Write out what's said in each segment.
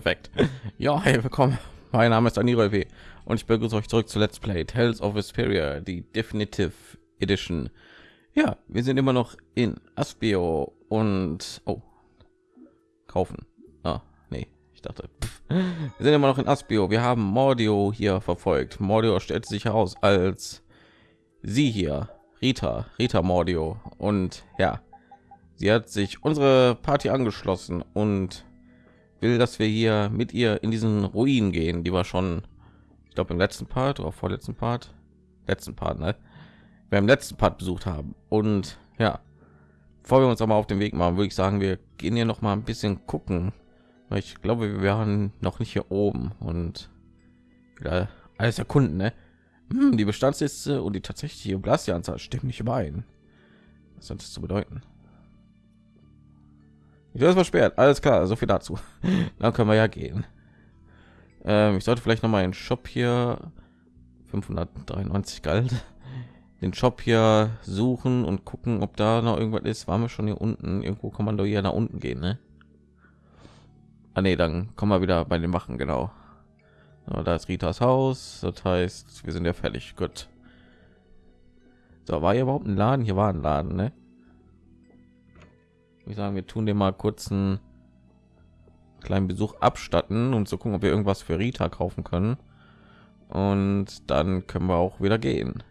Perfekt. Ja, hey, willkommen. Mein Name ist Aniro W. und ich begrüße euch zurück zu Let's Play Tales of Vesperia, die Definitive Edition. Ja, wir sind immer noch in Aspio und oh, kaufen. Ah, nee, ich dachte, pff. wir sind immer noch in Aspio. Wir haben Mordio hier verfolgt. Mordio stellt sich heraus als sie hier, Rita, Rita Mordio und ja, sie hat sich unsere Party angeschlossen und will, dass wir hier mit ihr in diesen Ruinen gehen, die wir schon, ich glaube im letzten Part oder vorletzten Part, letzten Part, ne? wir im letzten Part besucht haben. Und ja, bevor wir uns aber auf den Weg machen, würde ich sagen, wir gehen hier noch mal ein bisschen gucken. Weil ich glaube, wir waren noch nicht hier oben und wieder alles erkunden, ne? Hm, die Bestandsliste und die tatsächliche Blastianzahl stimmen nicht überein. Was das zu bedeuten? Ich das versperrt. Alles klar, so viel dazu. Dann können wir ja gehen. Ähm, ich sollte vielleicht noch mal einen Shop hier 593 galt den Shop hier suchen und gucken, ob da noch irgendwas ist. Waren wir schon hier unten? Irgendwo kann man doch hier nach unten gehen, ne? Ah, nee, dann kommen wir wieder bei den Wachen, genau. So, da ist Ritas Haus. Das heißt, wir sind ja fertig. Gut. So, war hier überhaupt ein Laden? Hier war ein Laden, ne? Ich sagen, wir tun dir mal kurz einen kleinen Besuch abstatten, um zu gucken, ob wir irgendwas für Rita kaufen können. Und dann können wir auch wieder gehen.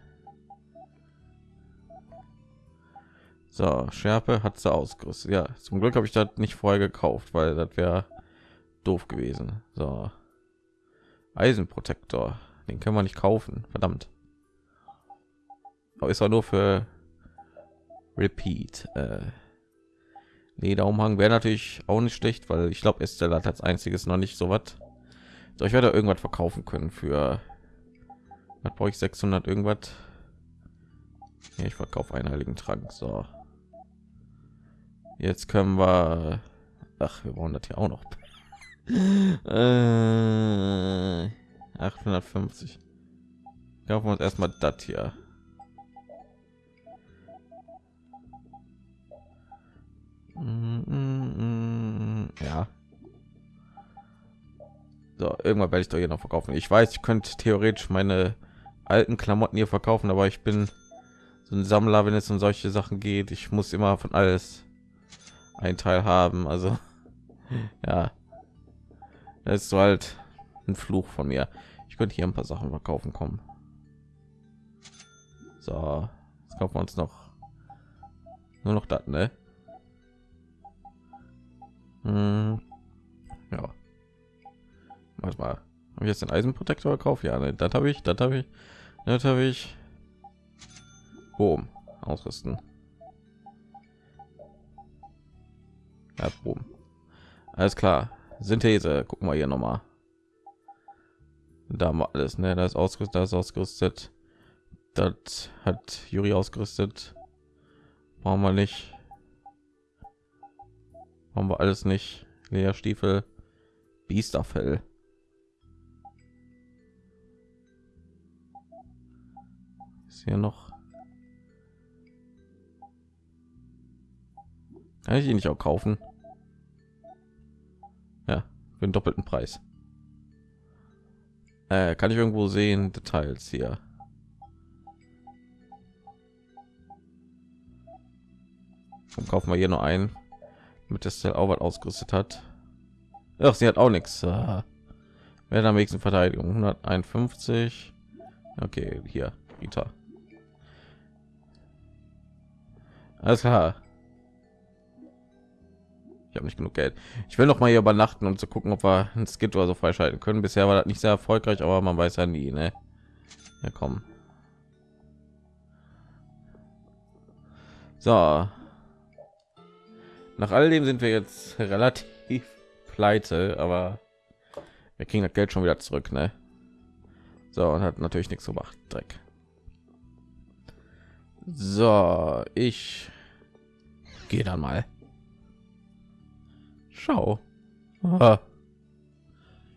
So, Schärpe hat sie ausgerüstet. Ja, zum Glück habe ich das nicht vorher gekauft, weil das wäre doof gewesen. So, Eisenprotektor, den können wir nicht kaufen. Verdammt. Aber ist auch nur für Repeat. Äh, Lederumhang wäre natürlich auch nicht schlecht, weil ich glaube, Estelle hat als einziges noch nicht so was. So, ich werde irgendwas verkaufen können für. Was brauche ich 600 irgendwas? Ja, ich verkaufe einen heiligen Trank. So. Jetzt können wir. Ach, wir brauchen das hier auch noch. äh, 850. Kaufen wir uns erstmal das hier. Ja. So, irgendwann werde ich doch hier noch verkaufen. Ich weiß, ich könnte theoretisch meine alten Klamotten hier verkaufen, aber ich bin so ein Sammler, wenn es um solche Sachen geht. Ich muss immer von alles ein Teil haben. Also ja, das ist so halt ein Fluch von mir. Ich könnte hier ein paar Sachen verkaufen kommen. So, jetzt kaufen wir uns noch nur noch das, ne? Hm. Ja. Was mal? Habe ich jetzt den Eisenprotektor gekauft? Ja, ne, das habe ich, das habe ich, das habe ich. Boom, ausrüsten. Ja, boom. Alles klar. Synthese, gucken wir hier noch mal. Da haben wir alles, ne? Das ist ausgerüstet, das ist ausgerüstet. Das hat Juri ausgerüstet. Brauchen wir nicht haben wir alles nicht. Lederstiefel Biesterfell. Ist hier noch kann ich ihn nicht auch kaufen? Ja für den doppelten Preis. Äh, kann ich irgendwo sehen? Details hier. Und kaufen wir hier nur ein mit der auch was ausgerüstet hat. Ach, sie hat auch nichts. Wer am nächsten Verteidigung 151. Okay, hier Rita. Alles klar. Ich habe nicht genug Geld. Ich will noch mal hier übernachten, um zu gucken, ob wir ein Skit oder so freischalten können. Bisher war das nicht sehr erfolgreich, aber man weiß ja nie, ne? Ja, komm. So, nach all dem sind wir jetzt relativ pleite, aber wir kriegen das Geld schon wieder zurück, ne? So, und hat natürlich nichts gemacht. Dreck. So, ich gehe dann mal. Schau. Aha.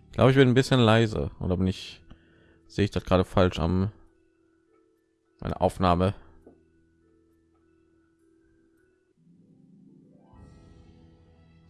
Ich glaube, ich bin ein bisschen leise oder bin ich sehe ich das gerade falsch am meine Aufnahme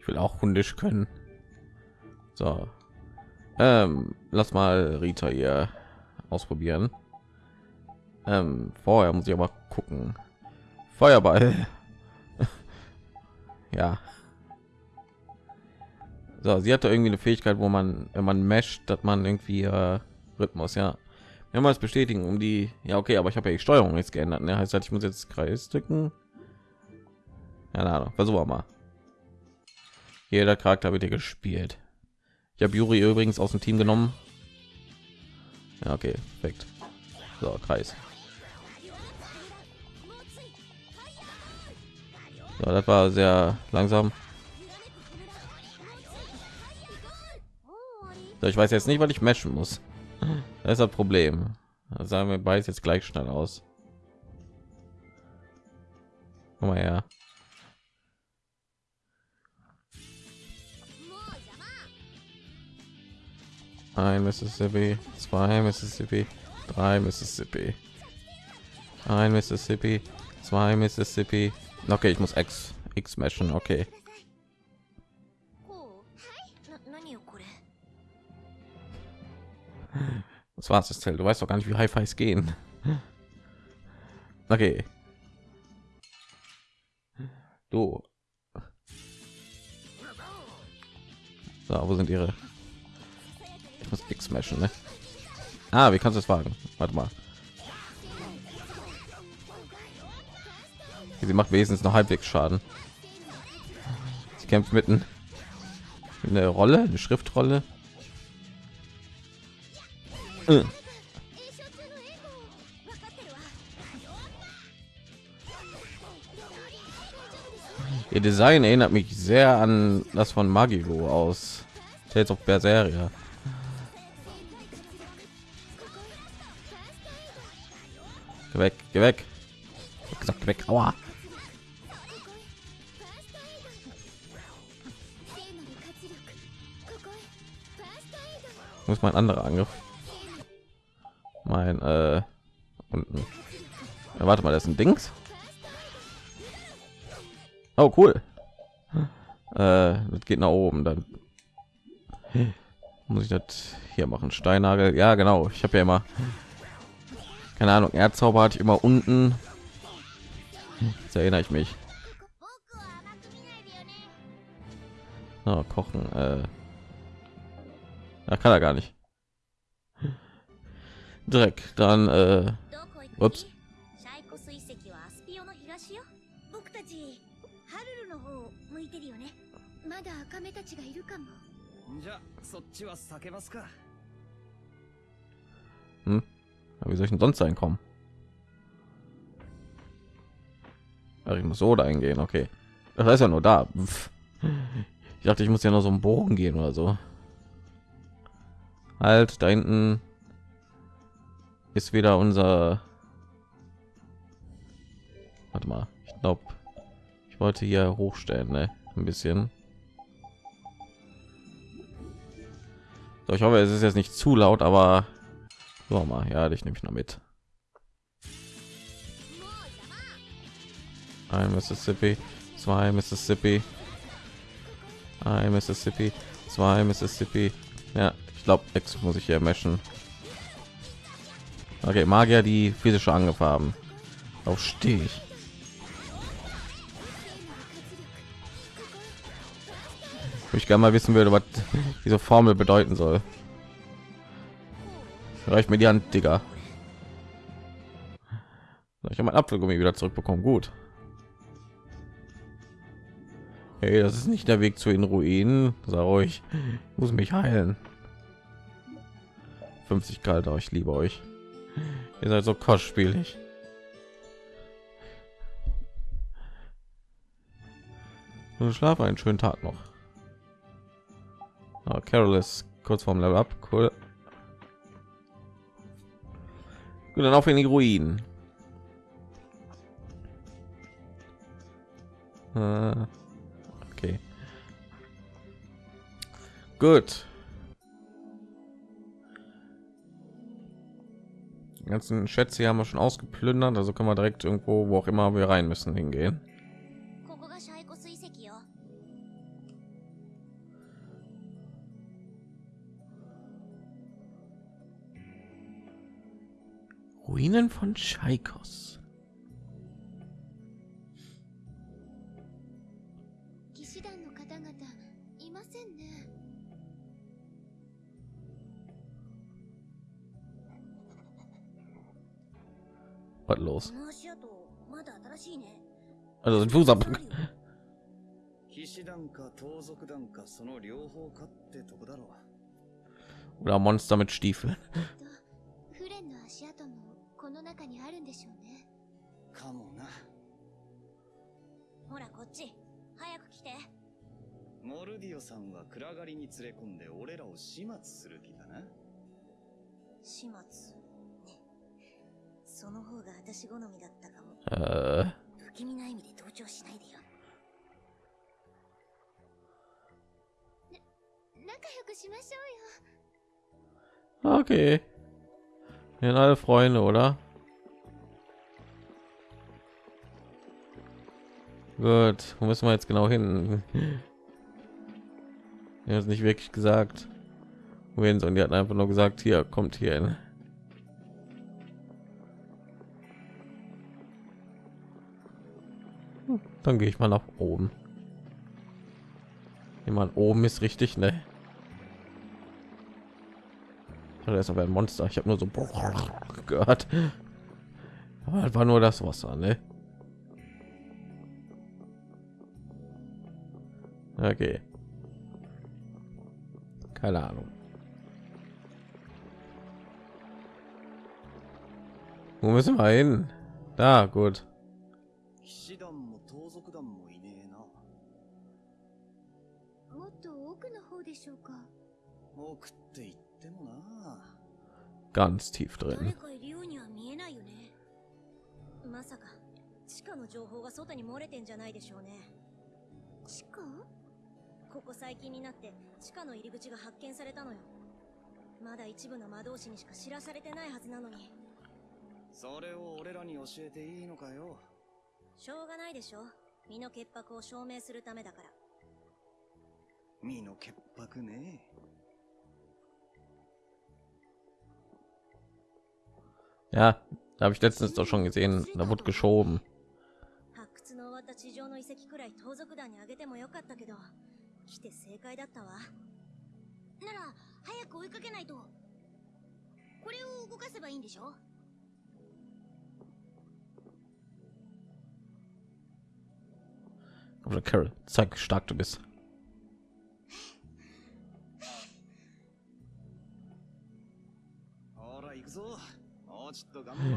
Ich will auch hundisch können. So. Ähm, lass mal Rita hier ausprobieren. Ähm, vorher muss ich aber gucken. Feuerball. ja. So, sie hatte irgendwie eine Fähigkeit, wo man, wenn man mescht, dass man irgendwie äh, Rhythmus, ja. Wenn man es bestätigen, um die. Ja, okay, aber ich habe ja die Steuerung jetzt geändert. Ne? Heißt halt, ich muss jetzt Kreis drücken. Ja, na, versuchen wir mal. Jeder Charakter wird hier gespielt. Ich habe Juri übrigens aus dem Team genommen. Ja, okay, perfekt. So, Kreis. So, das war sehr langsam. So, ich weiß jetzt nicht, was ich meschen muss. Das ist das Problem. Sagen wir beides jetzt gleich schnell aus. Komm mal her. ein Mississippi, zwei Mississippi, drei Mississippi, ein Mississippi, zwei Mississippi. Okay, ich muss X X meschen. Okay. Das war's, das Zelt. Du weißt doch gar nicht, wie high fives gehen. Okay. Du. So, wo sind ihre ich muss X meschen, ne? Ah, wie kannst du es wagen? Warte mal. Sie macht wesentlich noch halbwegs Schaden. Sie kämpft mitten eine Rolle, eine Schriftrolle. Äh. Ihr Design erinnert mich sehr an das von Magigo aus Tales of Berseria. Geh weg, geh weg. Gesagt, weg. Aua. Muss mein anderer Angriff. Mein äh, unten. Ja, warte mal, das ist ein Dings. Oh cool. Äh, das geht nach oben, dann muss ich das hier machen. Steinagel. Ja, genau. Ich habe ja immer keine ahnung erdzauber hatte ich immer unten. Jetzt erinnere ich mich. Oh, kochen äh. da kann er gar nicht. Dreck dann äh, ups wie soll ich denn sonst reinkommen? Ach, ich muss so dahin gehen, okay. Das ist ja nur da. Ich dachte, ich muss ja noch so einen Bogen gehen oder so. Halt, da hinten ist wieder unser. Warte mal, ich glaube, ich wollte hier hochstellen, ne? Ein bisschen. So, ich hoffe, es ist jetzt nicht zu laut, aber so mal, ja, dich nehme ich noch mit. Ein Mississippi, zwei Mississippi, ein Mississippi, zwei Mississippi. Ja, ich glaube, X muss ich hier meschen. Okay, Magier, die physische Angriff haben. Auf stehe ich. Ich gerne mal wissen würde, was diese Formel bedeuten soll. Reicht mir die Hand, Digga. Ich habe mein Apfelgummi wieder zurückbekommen. Gut. Hey, das ist nicht der Weg zu den Ruinen. Sag euch, ich muss mich heilen. 50 Grad, ich liebe euch. Ihr seid so kostspielig. Nun schlaf einen schönen Tag noch. Okay. Carol ist kurz vorm Level Up. Cool. Gut, dann auf in die Ruinen. Äh, Okay. Gut. Die ganzen Schätze haben wir schon ausgeplündert, also können wir direkt irgendwo, wo auch immer wir rein müssen, hingehen. Ruinen von Chaikos. 騎士団の方々いませんね Was los? この足跡まだ新しいね Also ein Fußabdruck. 騎士団か盗賊団かその両方かってとこだろ Oder Monster mit Stiefeln. とフレンの足跡も この中にあるんでしょうね。うかもな。ほらこっち。早く来て。モルディオさんは暗がりに連れ込んで俺らを始末する気だな？始末？ね。その方が私好みだったかも。Äh, 不気味な意味で同調しないでよ。仲良くしましょ okay. Sind alle Freunde, oder? Gut, wo müssen wir jetzt genau hin? Er hat nicht wirklich gesagt, wohin, sondern die hatten einfach nur gesagt, hier kommt hier hin. Hm, Dann gehe ich mal nach oben. Jemand oben ist richtig, ne? Oder ist aber ein Monster. Ich habe nur so gehört. Aber das war nur das Wasser, ne? Okay. Keine Ahnung. Wo müssen wir hin? Da, gut. Ganz tief 誰 drin. かいるようには見えないよね。まさか地下の情報が外に漏れてんじゃないでしょうね。地下？ここ最近になって地下の入り口が発見されたのよ。まだ一部の魔導士にしか知らされてないはずなのに。それを俺らに教えていいのかよ。しょうがないでしょ。身の潔白を証明するためだから。身の潔白ね Ja, habe ich letztens doch schon gesehen, da wurde geschoben. Oder Carol, zeig, stark du bist. so.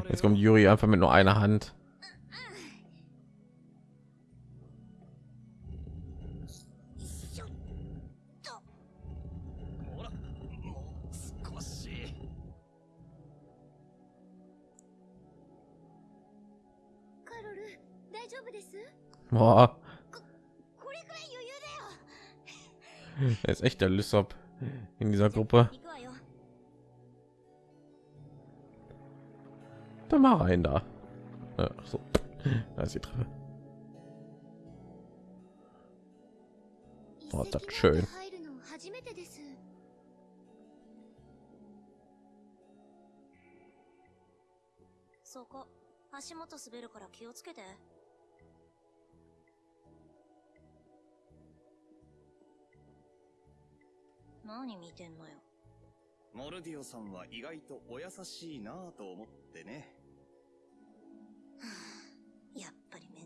Jetzt kommt Juri einfach mit nur einer Hand. Boah. Er ist echt der Lysop in dieser Gruppe. 行くわよ Dann mal rein da. Ja, so. Da ist die Treppe. Oh, 跡 das schön. 入るの初めてですそこ足元滑るから気をつけて何見てんのよモルディオさんは意外とお優しいなぁと思ってね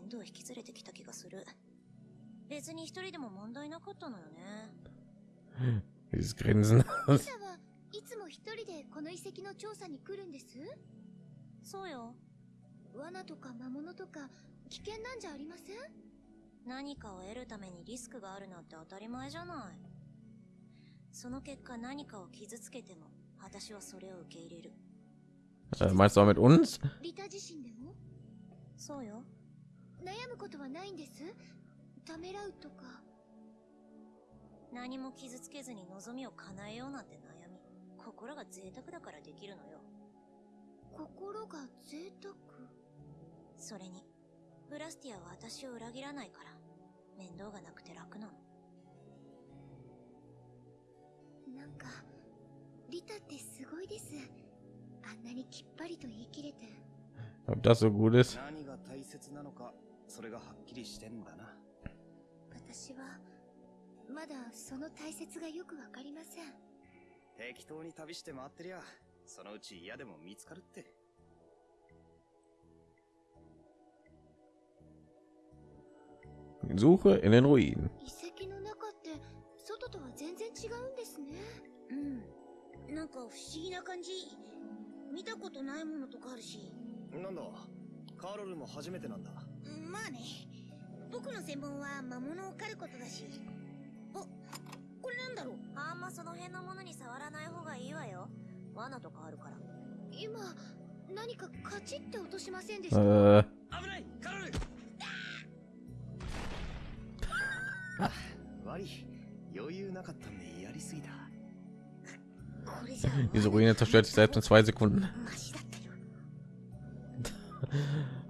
面倒引き連れてきた気がする。別に一人でも問題なかったのよね。Dieses Grinsen. いつも一人でこの遺跡の調査に来るんです？そうよ。罠とか魔物とか危険なんじゃありません？何かを得るためにリスクがあるなんて当たり前じゃない。その結果何かを傷つけても私はそれを受け入れる。Äh, meinst du auch mit uns? リタ自身でも？そうよ悩むことはないんです？ためらうとか。何も傷つけずに望みを叶えようなんて悩み。心が贅沢だからできるのよ。心が贅沢？それにブラスティアは私を裏切らないから。面倒がなくて楽なの。なんかリタってすごいです。あんなにきっぱりと言い切れて。Ob das so gut ist? 何が大切なのか、それがはっきりしてんだな。私はまだその大切がよくわかりません適当に旅して回ってりゃ、そのうち嫌でも見つかるって。Suche in den Ruinen. 遺跡の中って外とは全然違うんですねうんなんか不思議な感じ見たことないものとかあるしなんだ、カーロルも初めてなんだ。まあね。僕の専門は魔物を狩ることだし。あこれなんだろう？あんまその辺のものに触らない方がいいわよ。罠とかあるから。今何かカチッて落としませんでした、Äh, 危ない！カーロル悪い、余裕なかったんでやりすぎた。これじゃ diese Ruine zerstört sich selbst in zwei Sekunden. マシだっ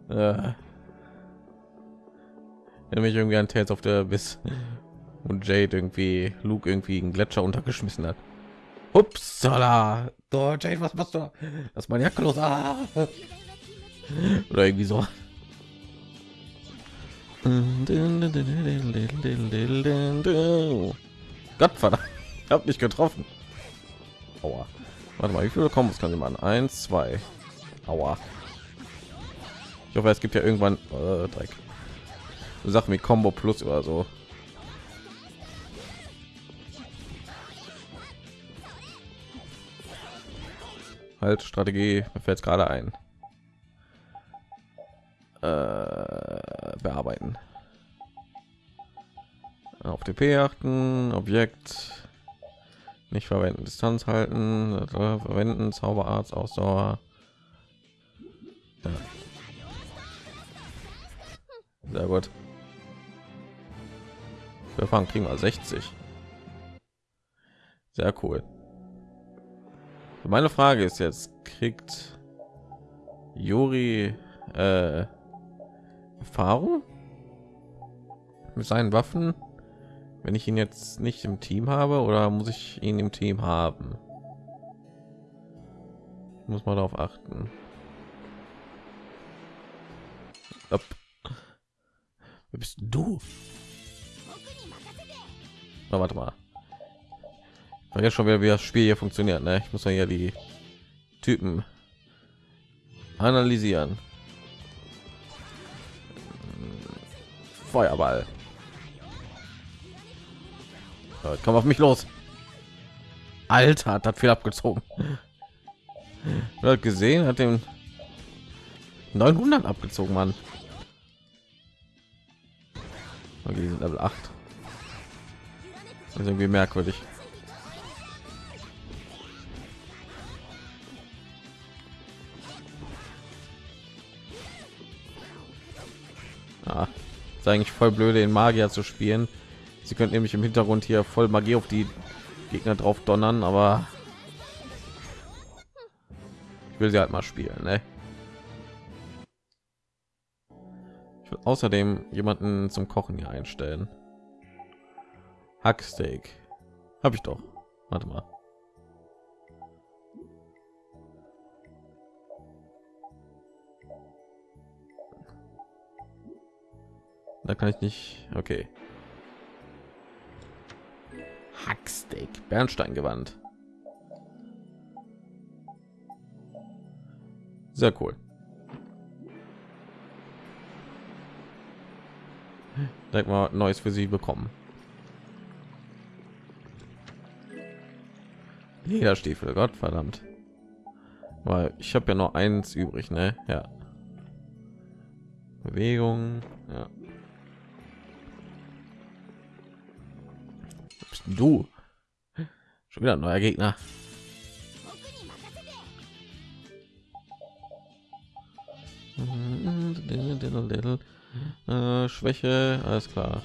たよ。Äh. Mich irgendwie an Tales of the Abyss, wo Jade irgendwie Luke irgendwie einen Gletscher untergeschmissen hat. Upsala! Oh, Jade, was machst du? Lass meine Jacke los! Ah! Oder irgendwie so. Gottverdammt, ich hab nicht getroffen. Aua. Warte mal, wie viele Kombos kann sie machen? Eins, zwei. Aua. Ich hoffe, es gibt ja irgendwann äh, Dreck. Sachen wie Combo Plus oder so. Halt Strategie, mir fällt gerade ein. Äh, bearbeiten. Auf TP achten, Objekt nicht verwenden, Distanz halten, verwenden, Zauberarzt, Ausdauer. Ja. Sehr gut. Wir fangen kriegen wir 60. Sehr cool. Meine Frage ist jetzt, kriegt Juri äh, Erfahrung mit seinen Waffen, wenn ich ihn jetzt nicht im Team habe, oder muss ich ihn im Team haben? Muss man darauf achten. Wer bist du? Na, warte mal. Ich jetzt schon wieder, wie das Spiel hier funktioniert. Ne? Ich muss ja hier die Typen analysieren. Feuerball. Komm auf mich los. Alter, hat das viel abgezogen. Hat gesehen, hat den 900 abgezogen, Mann. Okay, die sind Level 8. Das ist irgendwie merkwürdig. Ah, ist eigentlich voll blöde, den Magier zu spielen. Sie könnten nämlich im Hintergrund hier voll Magie auf die Gegner drauf donnern, aber ich will sie halt mal spielen, ne? Ich will außerdem jemanden zum Kochen hier einstellen. Hacksteak. Habe ich doch. Warte mal. Da kann ich nicht. Okay. Hacksteak. Bernsteingewand. Sehr cool. Direkt mal Neues für sie bekommen. Lederstiefel, Gott verdammt. Weil ich habe ja nur eins übrig, ne? Ja. Bewegung, ja. Du. Schon wieder neuer Gegner. Äh, Schwäche, alles klar.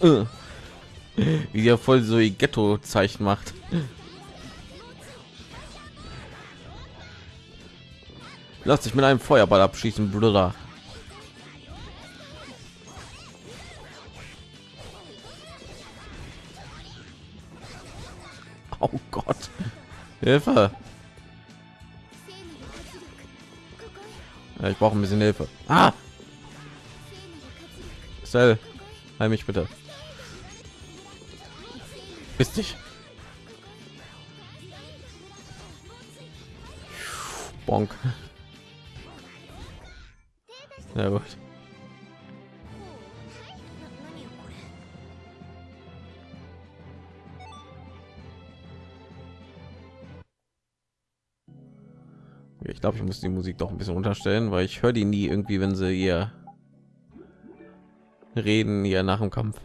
Äh. wie er voll so ihr ghetto zeichen macht. Lass dich mit einem feuerball abschießen bruder. Oh gott. Hilfe. Ja, ich brauche ein bisschen hilfe. Ah! Sel, heil mich bitte. Bist dich. Bonk. Na gut. Ich glaube, ich muss die Musik doch ein bisschen unterstellen, weil ich höre die nie irgendwie, wenn sie ihr reden, ihr nach dem Kampf.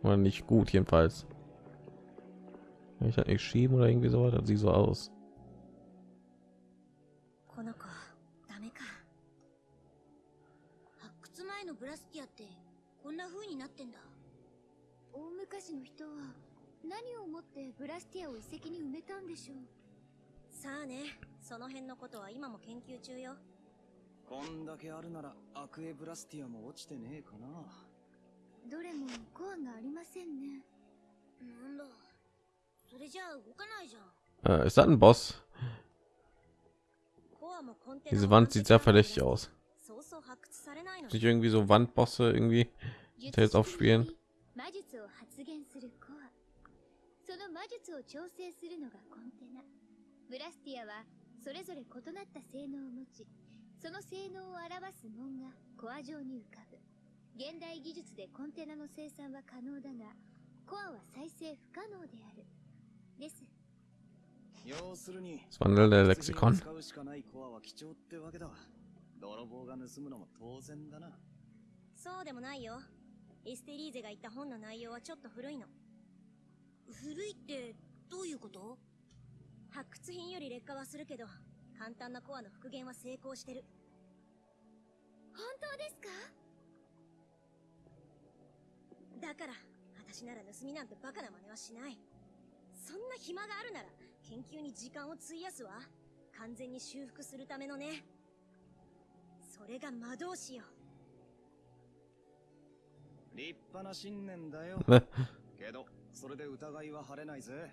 War nicht gut jedenfalls. ich halt nicht schieben oder この子ダメか。発掘前のブラステこんな風になってんだ。大昔の人は何を持ってブラスティアを遺跡に埋めたんでしょう。さあね、その辺のことは今も研究中よ。こんだけるなら。どれも効果がありませんね。なん。Äh, ist das ein Boss? コアもコンテナ Diese を Wand sieht sehr verdächtig aus. そうそう発掘されないの Nicht irgendwie so Wandbosse irgendwie. 術 Tales of Spielen 魔術を発現するコアその魔術を調整するのがコンテナブラスティアはそれぞれ異なった性能を持ちその性能を表す紋がコア上に浮かぶ現代技術でコンテナの生産は可能だがコアは再生不可能であるです 要するに品を Lexikon. 使うしかないコアは貴重ってわけだ。泥棒が盗むのも当然だな。そうでもないよ。エステリーゼが言った本の内容はちょっと古いの。古いってどういうこと？発掘品より劣化はするけど簡単なコアの復元は成功してる。本当ですか？だから私なら盗みなんてバカな真似はしないそんな暇があるなら研究に時間を費やすわ。完全に修復するためのね。それが魔導士よ。立派な信念だよ?けどそれで疑いは晴れないぜ。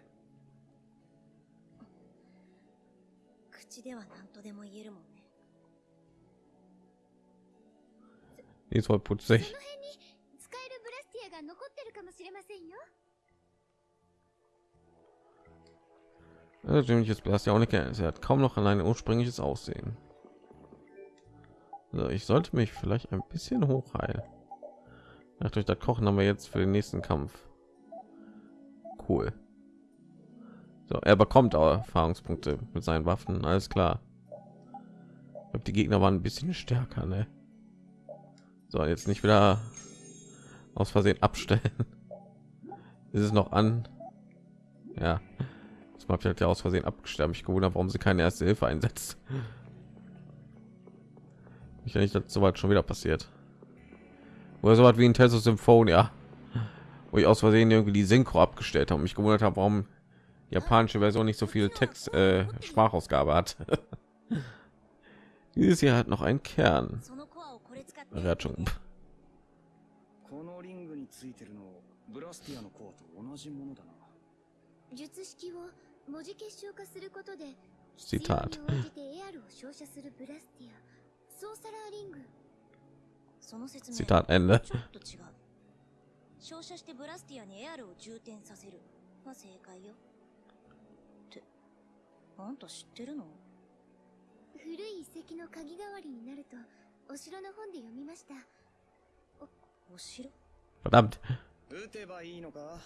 口では何とでも言えるもんね。Die ist voll そ putzig. の辺に使えるブラスティアが残ってるかもしれませんよ Dämliches Blast ja auch nicht. Sie hat kaum noch an ein ursprüngliches Aussehen. So, ich sollte mich vielleicht ein bisschen hochheilen. Nach durch das Kochen haben wir jetzt für den nächsten Kampf. Cool. So, er bekommt auch Erfahrungspunkte mit seinen Waffen. Alles klar. Ich glaub, die Gegner waren ein bisschen stärker, ne? So, jetzt nicht wieder aus Versehen abstellen. Ist es noch an? Ja Das habe ich halt ja aus Versehen abgestellt. Mich gewundert, warum sie keine erste Hilfe einsetzt. Ich nicht, dass soweit schon wieder passiert. Oder so was wie ein Test Symphonia, wo ich aus Versehen irgendwie die Synchro abgestellt habe und mich gewundert habe, warum die japanische Version nicht so viel Text äh, Sprachausgabe hat. Dieses hier hat noch einen Kern. そのコアをこれ使って Er hat schon このリングについてるのブラスティアのコアと同じものだな術式を 文字結晶化することで Zitat. 必要に応じてエアルを照射するブラスティアソーサラーリング。その説明 Zitat Ende. ちょっと違う。照射してブラスティアにエアルを充填させる。が正解よ。ってあんた知ってるの？古い遺跡の鍵代わりになるとお城の本で読みました。お城？Verdammt. 撃てばいいのか？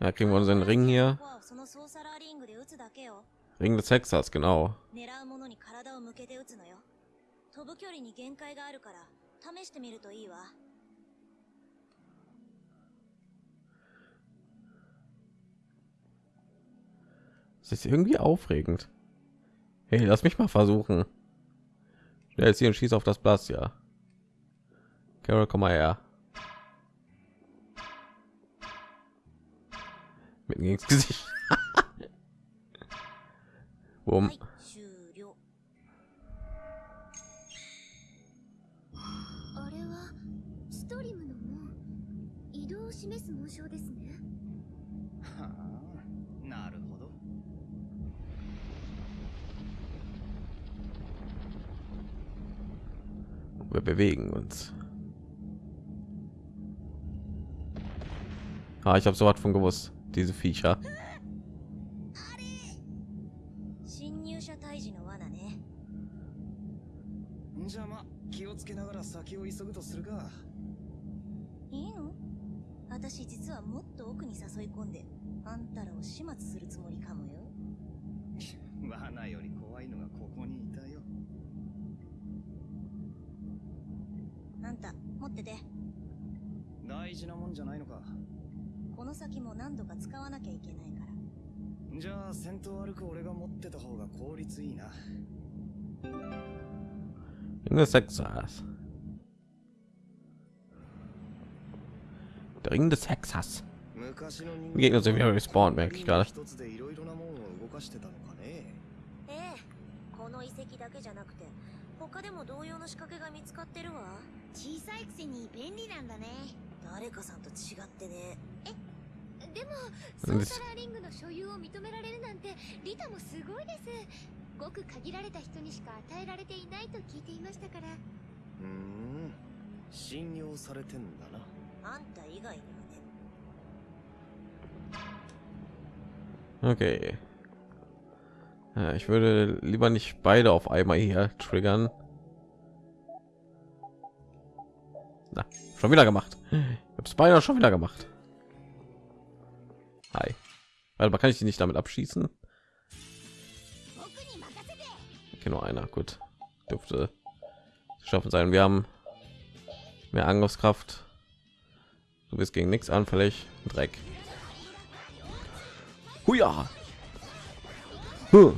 Da kriegen wir unseren Ring hier. Ring des Hexers, genau. Das ist irgendwie aufregend. Hey, lass mich mal versuchen. Schnell jetzt hier und schieß auf das Blass, ja. Carol, komm mal her. Mitten ins Gesicht. Boom. Wir bewegen uns. Ah, ich habe so was von gewusst. diese Viecher. Hm? 大事なもんじゃないのかの先も何度か使わなきゃいけないから。じゃあ先頭歩く俺が持ってた方が効率いいな。In Sexas. Der Ring des の人 Gegner sind wieder merke ich gerade. この遺跡だけじゃなくて他でも同様の仕掛けが見つかってるわ。小さいくせに便利なんだね。誰かさんと違ってねでもソーサラーリングの所有を認められるなんてリタもすごいですごく限られた人にしか与えられていないと聞いていましたからうーん信用されてんだなあんた以外にはね Okay. Ja, ich würde lieber nicht beide auf einmal hier triggern. Na, schon wieder gemacht. Ich habe es beinahe schon wieder gemacht. Hi. Man kann ich die nicht damit abschießen. Okay, nur einer. Gut, dürfte schaffen sein. Wir haben mehr Angriffskraft. Du bist gegen nichts anfällig. Dreck. Huja. Huh.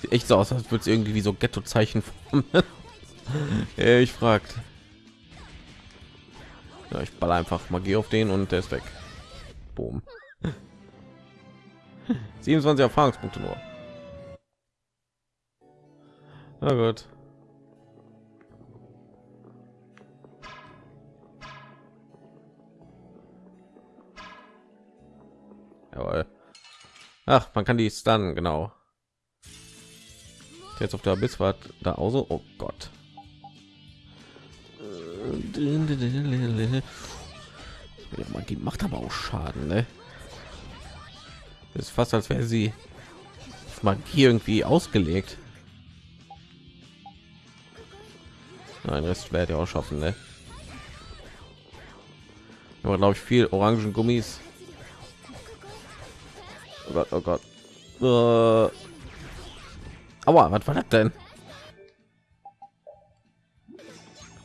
Sieht echt so aus, als würde es irgendwie wie so Ghetto-Zeichen ich fragt. Ja, ich ball einfach Magie auf den und der ist weg. Boom. 27 Erfahrungspunkte nur. Na gut. Jawohl. Ach, man kann die stunnen, genau. Jetzt auf der war da auch so. Oh Gott. Ja, Magie macht aber auch Schaden, ne? Das ist fast als wäre sie auf Magie irgendwie ausgelegt. Nein, Rest werde ich auch schaffen, ne? Aber glaube ich viel orangen Gummis. Oh Gott, oh Gott. Äh. Aua, was war das denn?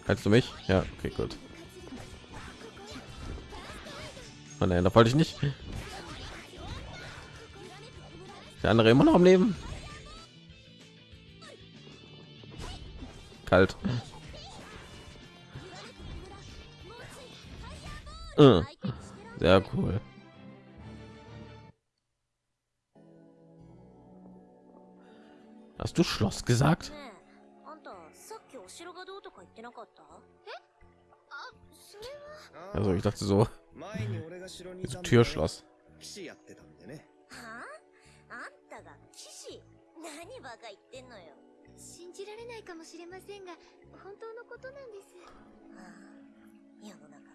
Kannst du mich? Ja, okay, gut. Oh da wollte ich nicht. Der andere immer noch am Leben. Kalt. Äh. Sehr cool. Hast du Schloss gesagt? Also ich dachte so. Türschloss. 騎士やってたんでねはあんたが騎士何バカ言ってんのよ信じられないかもしれませんが本当のことなんですはあ世の中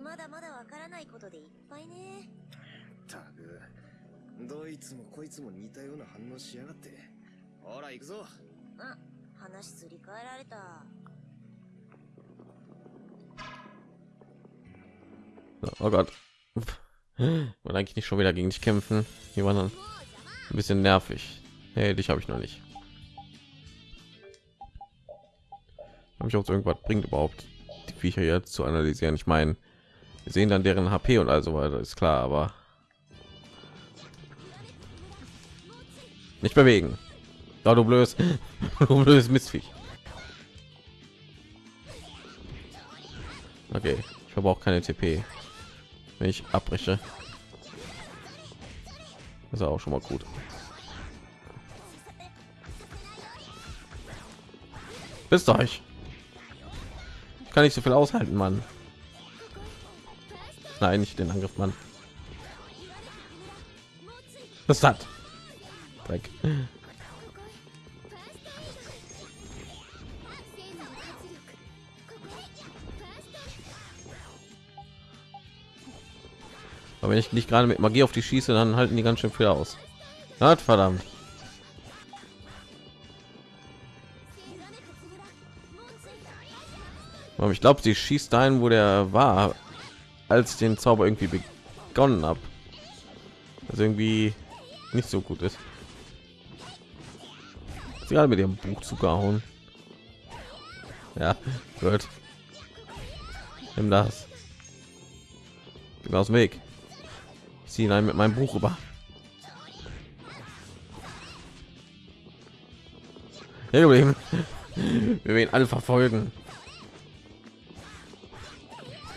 まだまだわからないことでいっぱいねったくどいつもこいつも似たような反応しやがってほら行くぞあ話すり替えられた Oh Gott. Und eigentlich nicht schon wieder gegen dich kämpfen. Die waren dann ein bisschen nervig. Hey, dich habe ich noch nicht. Habe ich auch irgendwas bringt überhaupt die Viecher jetzt zu analysieren? Ich meine, wir sehen dann deren HP und also weiter, ist klar, aber Nicht bewegen. Da du blödes, du blödes Mistviech. Okay, ich verbrauche keine TP, wenn ich abbreche. Das ist auch schon mal gut. Bis euch. Ich kann nicht so viel aushalten, Mann. Nein, nicht den Angriff, Mann. Was hat? Dreck. Aber wenn ich nicht gerade mit Magie auf die schieße, dann halten die ganz schön viel aus. Na, verdammt. Aber ich glaube, sie schießt dahin, wo der war, als ich den Zauber irgendwie begonnen habe. Also irgendwie nicht so gut ist. Sie gerade mit ihrem Buch zugehauen. Ja, gut. Nimm das. Aus dem Weg ziehen einen mit meinem Buch über. Ja, wir werden alle verfolgen.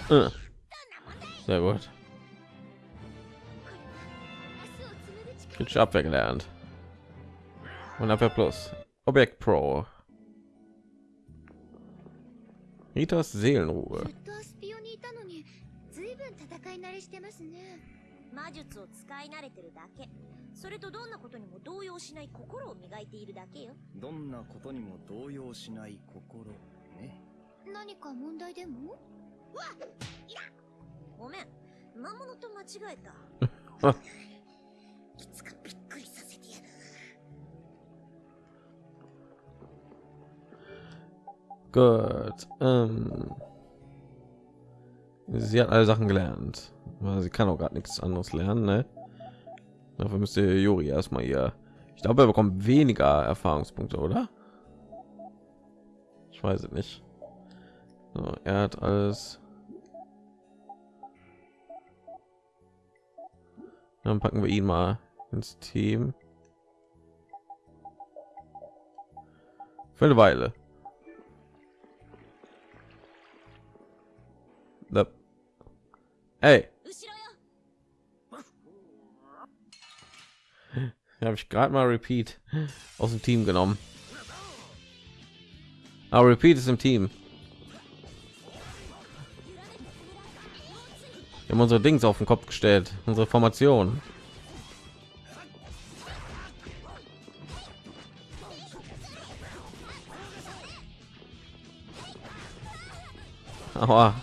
Äh. Sehr gut. Pitch Abwehr gelernt. Und Abwehr Plus. Objekt Pro. Ritas Seelenruhe. 魔術を使い慣れてるだけ。それとどんなことにも動揺しない心を磨いているだけよ。どんなことにも動揺しない心ね。何か問題でも？ごめん。魔物と間違えあた いつかびっくりさせてやる。Gut. Ähm. Sie hat alle Sachen gelernt. Sie kann auch gerade nichts anderes lernen, ne? Dafür müsste Juri erstmal hier. Ich glaube, er bekommt weniger Erfahrungspunkte, oder? Ich weiß es nicht. So, er hat alles. Dann packen wir ihn mal ins Team. Für eine Weile. Ey, habe ich gerade mal Repeat aus dem Team genommen. Aber Repeat ist im Team. Wir haben unsere Dings auf den Kopf gestellt, unsere Formation. Aua.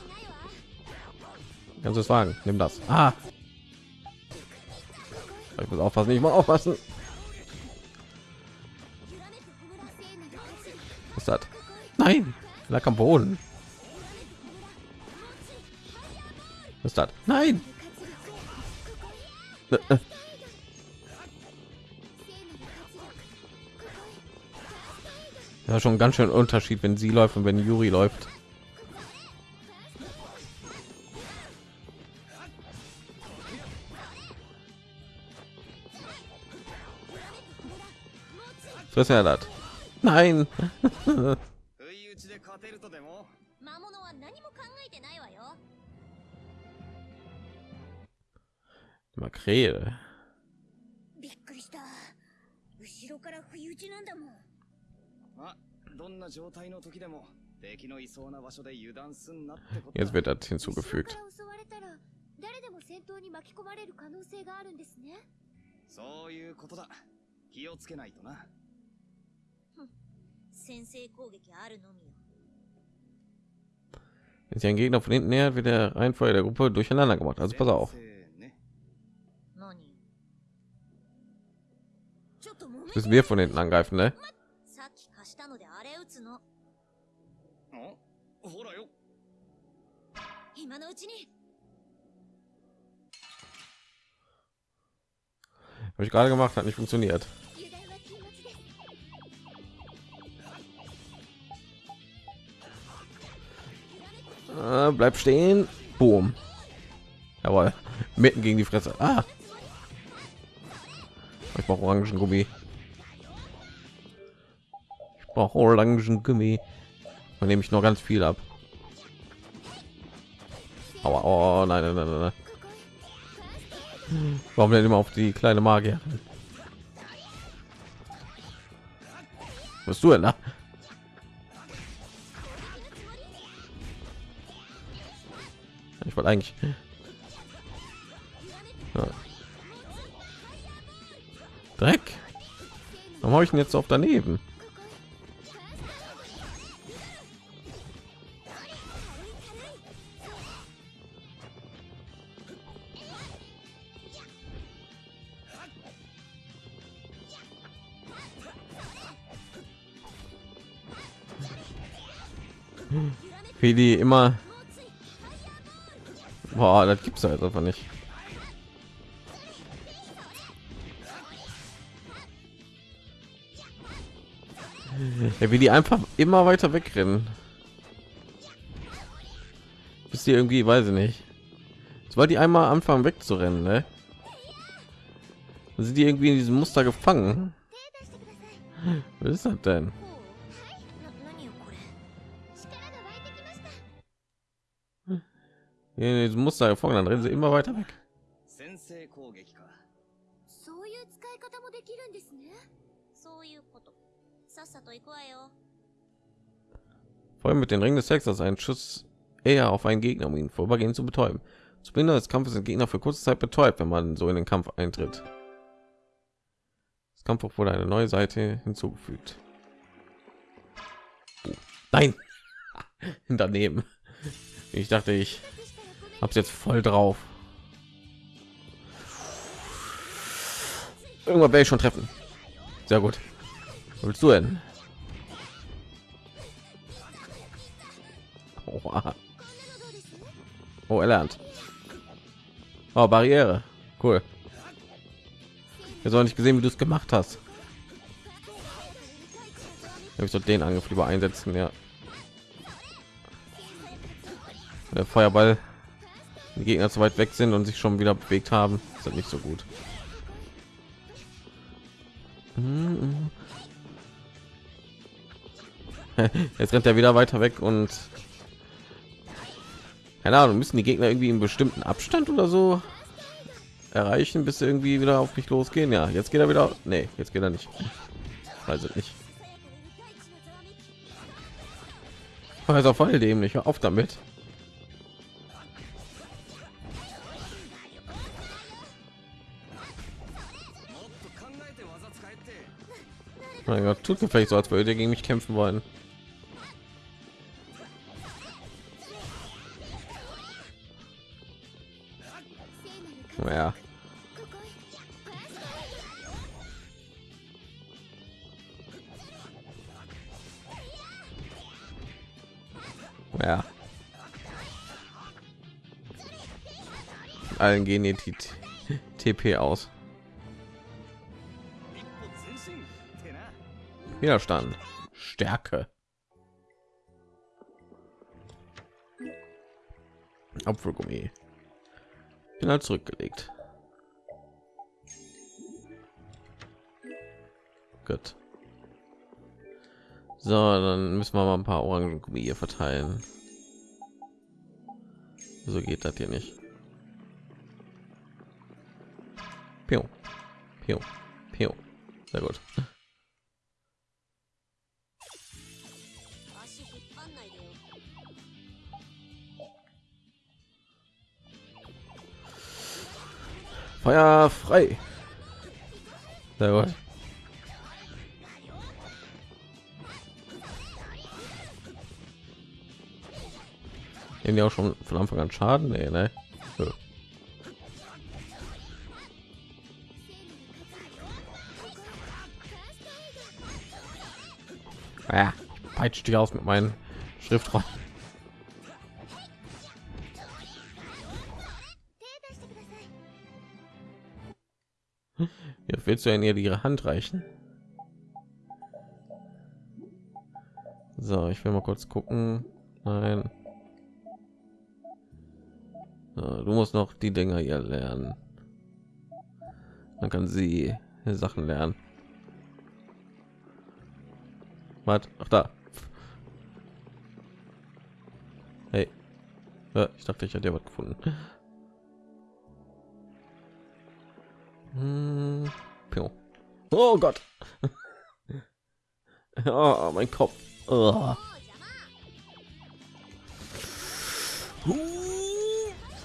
Kannst du es wagen? Nimm das. Ah. Ich muss aufpassen, ich muss aufpassen. Was ist das? Nein, lag am Boden. Was ist das? Nein. Ja, schon ganz schön Unterschied, wenn sie läuft und wenn Juri läuft. Was ist er das? Nein. 不意打ちで勝てるとでも魔物は何も考えてないわよ Makrele. びっくりした後ろから不意打ちなんだもんまあどんな状態の時でも敵のいそうな場所で油断すんなってこと Jetzt だ wird das 後ろ hinzugefügt. から襲われたら誰でも戦闘に巻き込まれる可能性があるんですねそういうことだ気をつけないとな wenn sich ein Gegner von hinten nähert, wird der Reihenfolge der Gruppe durcheinander gemacht. Also pass auf. Ne? Müssen wir von hinten angreifen, ne? Habe ich gerade gemacht, hat nicht funktioniert. Äh, bleib stehen. Boom. Jawohl. Mitten gegen die Fresse. Ah. Ich brauche orangen Gummi. brauche orangen Gummi. Dann nehme ich noch ganz viel ab. Aber oh nein, nein, nein, nein. Warum denn immer auf die kleine Magier? Was du denn da? Ich wollte eigentlich. Ja. Dreck. Warum habe ich ihn jetzt auf daneben? Wie die immer. Boah, das gibt's halt einfach nicht. Ja, wie die einfach immer weiter wegrennen. Bis die irgendwie, weiß ich nicht. Sobald die einmal anfangen wegzurennen, ne? Dann sind die irgendwie in diesem Muster gefangen. Was ist das denn? Dieses Muster hervorgegangen, dann rennen sie immer weiter weg. Vor allem mit den Ringen des Hexers einen Schuss eher auf einen Gegner, um ihn vorübergehend zu betäuben. Zu Beginn des Kampfes sind Gegner für kurze Zeit betäubt, wenn man so in den Kampf eintritt. Das Kampf wurde eine neue Seite hinzugefügt. Oh, nein, daneben. Ich dachte, ich hab's jetzt voll drauf. Irgendwann werde ich schon treffen. Sehr gut. Was willst du denn? Oha. Oh, er lernt. Oh, Barriere. Cool. Jetzt auch nicht gesehen, wie du es gemacht hast. Ich soll den Angriff lieber einsetzen, ja. Der Feuerball. Die Gegner zu weit weg sind und sich schon wieder bewegt haben, ist das nicht so gut. Jetzt rennt er wieder weiter weg und keine Ahnung, müssen die Gegner irgendwie einen bestimmten Abstand oder so erreichen, bis sie irgendwie wieder auf mich losgehen. Ja, jetzt geht er wieder. Nee, jetzt geht er nicht. Weiß es nicht. Also voll dämlich. Auf damit. Mein Gott, tut mir vielleicht so, als würde ihr gegen mich kämpfen wollen. Ja. Ja. Allen gehen die TP aus. Widerstand, Stärke. Apfelgummi. Bin halt zurückgelegt. Gut. So, dann müssen wir mal ein paar Orangengummi hier verteilen. So geht das hier nicht. Pio. Pio. Pio. Sehr gut. Feuer frei. Gut. Nehmen die auch schon von Anfang an Schaden? Nee, ne? Nö. Ja, ich peitsche dich aus mit meinen Schriftrollen. Willst du in ihr ihre Hand reichen? So, ich will mal kurz gucken. Nein. So, du musst noch die Dinger hier lernen. Dann kann sie Sachen lernen. Was? Ach da. Hey. Ja, ich dachte, ich hätte ja was gefunden. Hm. Oh Gott. oh, mein Kopf. Oh.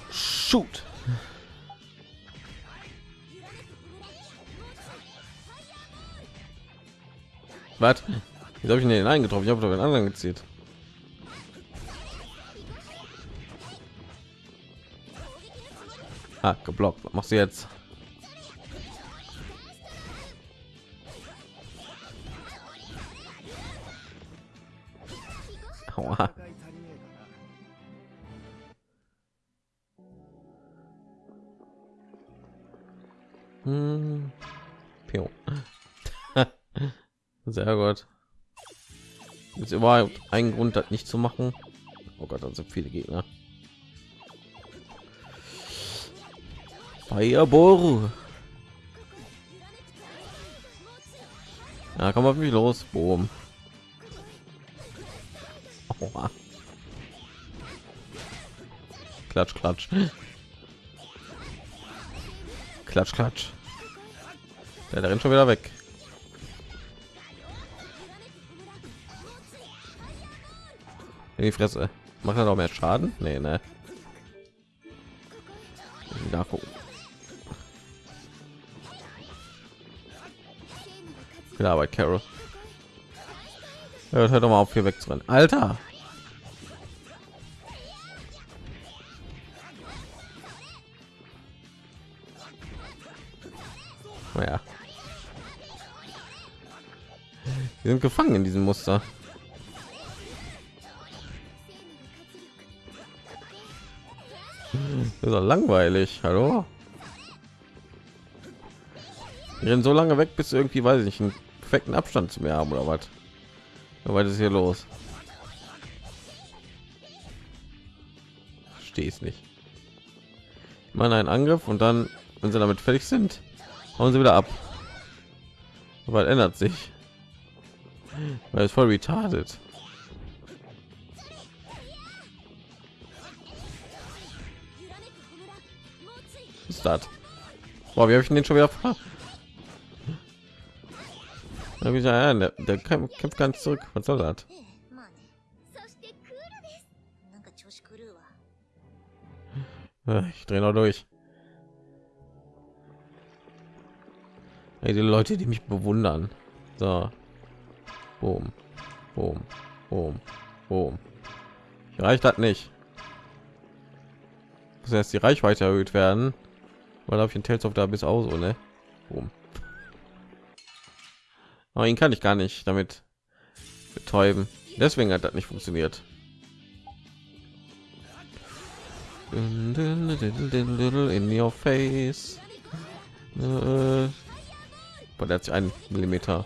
Shoot. Was? Wie habe ich den eingetroffen? Ich habe doch den anderen gezielt. Ah, geblockt. Was machst du jetzt? Aua. Hm. Sehr gut. Ist überhaupt ein Grund, das nicht zu machen. Oh Gott, da sind viele Gegner. Fireball. Ja, komm auf mich los. Boom. Aua. Klatsch, klatsch. Klatsch, klatsch. Ja, der rennt schon wieder weg. In die Fresse. Macht er noch mehr Schaden? Nee, ne. Nachgucken. Gute Carol. Ja, hört doch mal auf, hier wegzurennen. Alter! Naja. Wir sind gefangen in diesem Muster. Das ist doch langweilig. Hallo? Wir rennen so lange weg, bis irgendwie, weiß ich nicht, einen perfekten Abstand zu mir haben oder was? Was ist hier los? Verstehe es nicht. Man einen Angriff und dann, wenn sie damit fertig sind, hauen sie wieder ab. Weil ändert sich. Weil es voll retarded. Ist das? Boah, wie habe ich den schon wieder da ich ja, der, der kämpft ganz zurück. Was soll das? Ich drehe noch durch. Die Leute, die mich bewundern. So. Boom. Boom. Boom. Boom. Reicht das nicht. Muss erst die Reichweite erhöht werden. Weil ich ein Tales of da bis aus, ne? Boom. Aber ihn kann ich gar nicht damit betäuben. Deswegen hat das nicht funktioniert. In your face. Äh, Boah, der hat sich einen Millimeter.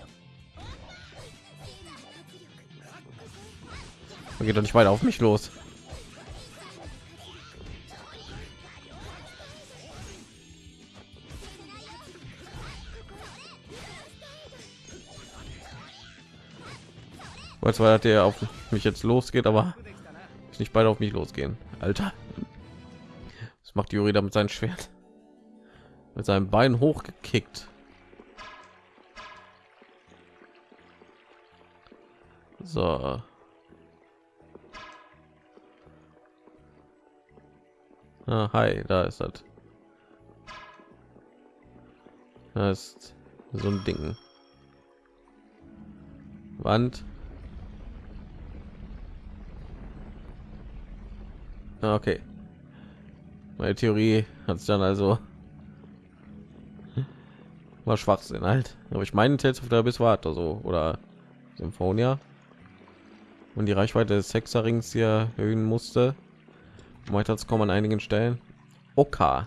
Man geht doch nicht weiter auf mich los. weil zwar der auf mich jetzt losgeht aber nicht beide auf mich losgehen alter das macht Juri damit sein schwert mit seinem bein hochgekickt so. Ah, hi da ist das. Das ist so ein ding. Wand. Ah, okay. Meine theorie hat es dann also war schwachsinn halt. Aber ich meine Tales of the Abyss war so oder Symphonia und die Reichweite des Sechserrings hier erhöhen musste. Weiter kommen an einigen Stellen. Okay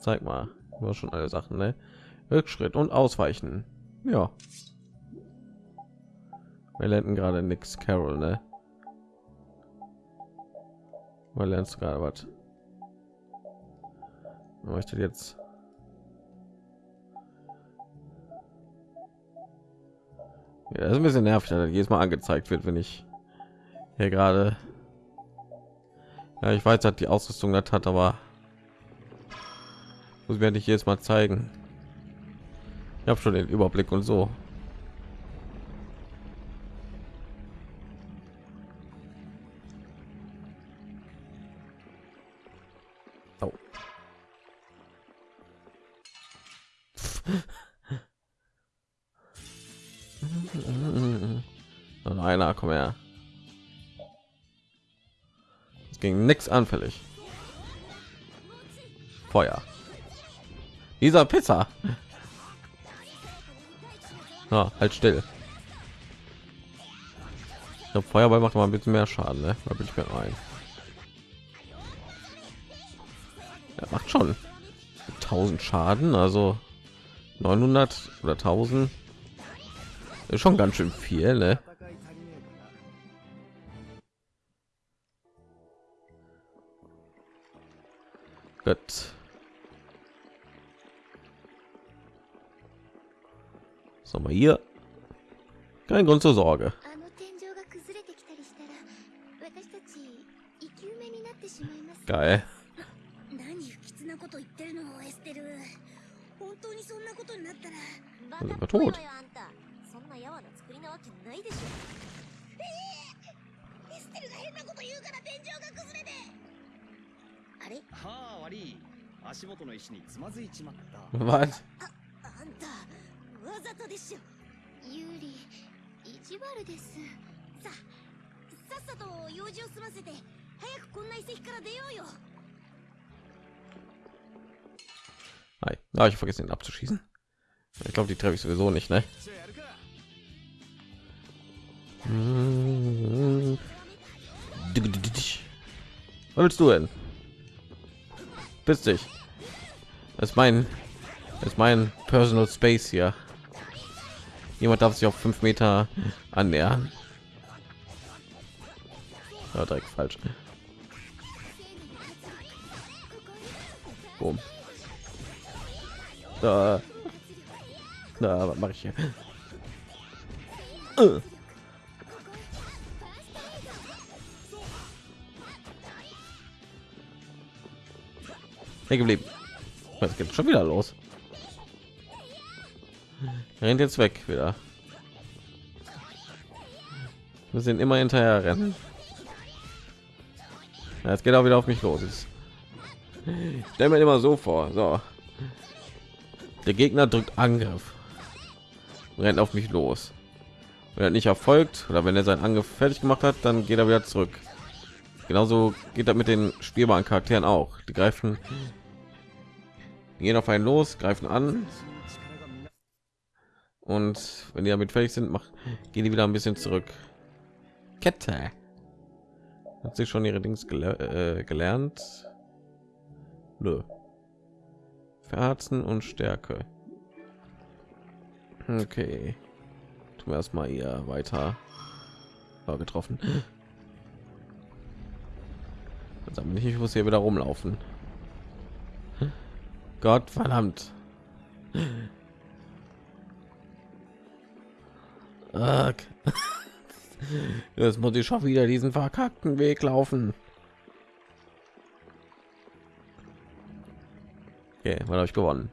zeig mal. War schon alle Sachen ne? Rückschritt und ausweichen. Ja. Wir lernten gerade nichts Carol ne? Weil lernst gerade was? Möchte jetzt Ja, das ist ein bisschen nervig, dass jedes Mal angezeigt wird, wenn ich hier gerade. Ja, ich weiß, dass die Ausrüstung das hat, aber muss mir nicht jedes Mal zeigen. Ich habe schon den Überblick und so. Ging nichts anfällig. Feuer. Dieser Pizza. Ja, halt still. Der Feuerball macht mal ein bisschen mehr Schaden, ne? Da bin ich mir ein. Er macht schon 1000 Schaden, also 900 oder 1000 ist schon ganz schön viel, ne? Kein Grund zur Sorge. Geil. Sind wir tot? Was? あんたわざとでしょユーリ意地悪ですささっさと用事を済ませて早くこんな遺跡から出ようよ Hi. Ah, ich vergesse ihn abzuschießen. Ich glaube, die treffe ich sowieso nicht, ne? じゃあやるか Mm. Was willst du denn? Bist dich. Das ist mein, das ist mein Personal Space hier. Jemand darf sich auf fünf Meter annähern. Ja, direkt falsch. Boom. Da. Da, was mache ich hier? Äh. Hängen geblieben. Was geht schon wieder los? rennt jetzt weg wieder. Wir sind immer hinterher rennen. Ja, jetzt geht auch wieder auf mich los. Ich stell mir immer so vor. So. Der Gegner drückt Angriff. Rennt auf mich los. Wenn er nicht erfolgt oder wenn er sein Angriff fertig gemacht hat, dann geht er wieder zurück. Genauso geht er mit den spielbaren Charakteren auch. Die greifen, gehen auf einen los, greifen an, und wenn die damit fertig sind, macht, gehen die wieder ein bisschen zurück. Kette. Hat sich schon ihre Dings gele äh, gelernt? Nö. Verharzen und Stärke. Okay. Tun wir erstmal hier weiter. War getroffen. Bin ich, ich muss hier wieder rumlaufen. Gott verdammt. Jetzt muss ich schon wieder diesen verkackten Weg laufen. Okay, wann habe ich gewonnen?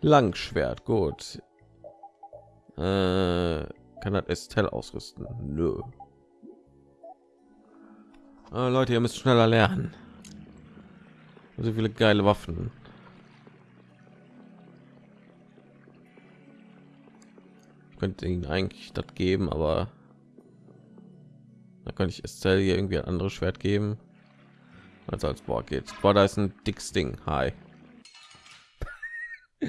Langschwert, gut. Äh, kann das Estelle ausrüsten? Nö. Ah, Leute, ihr müsst schneller lernen. So viele geile Waffen. Könnte ihnen eigentlich das geben, aber da könnte ich Estelle hier irgendwie ein anderes Schwert geben. Als als Boah geht's. Boah, da ist ein dickes Ding. Hi.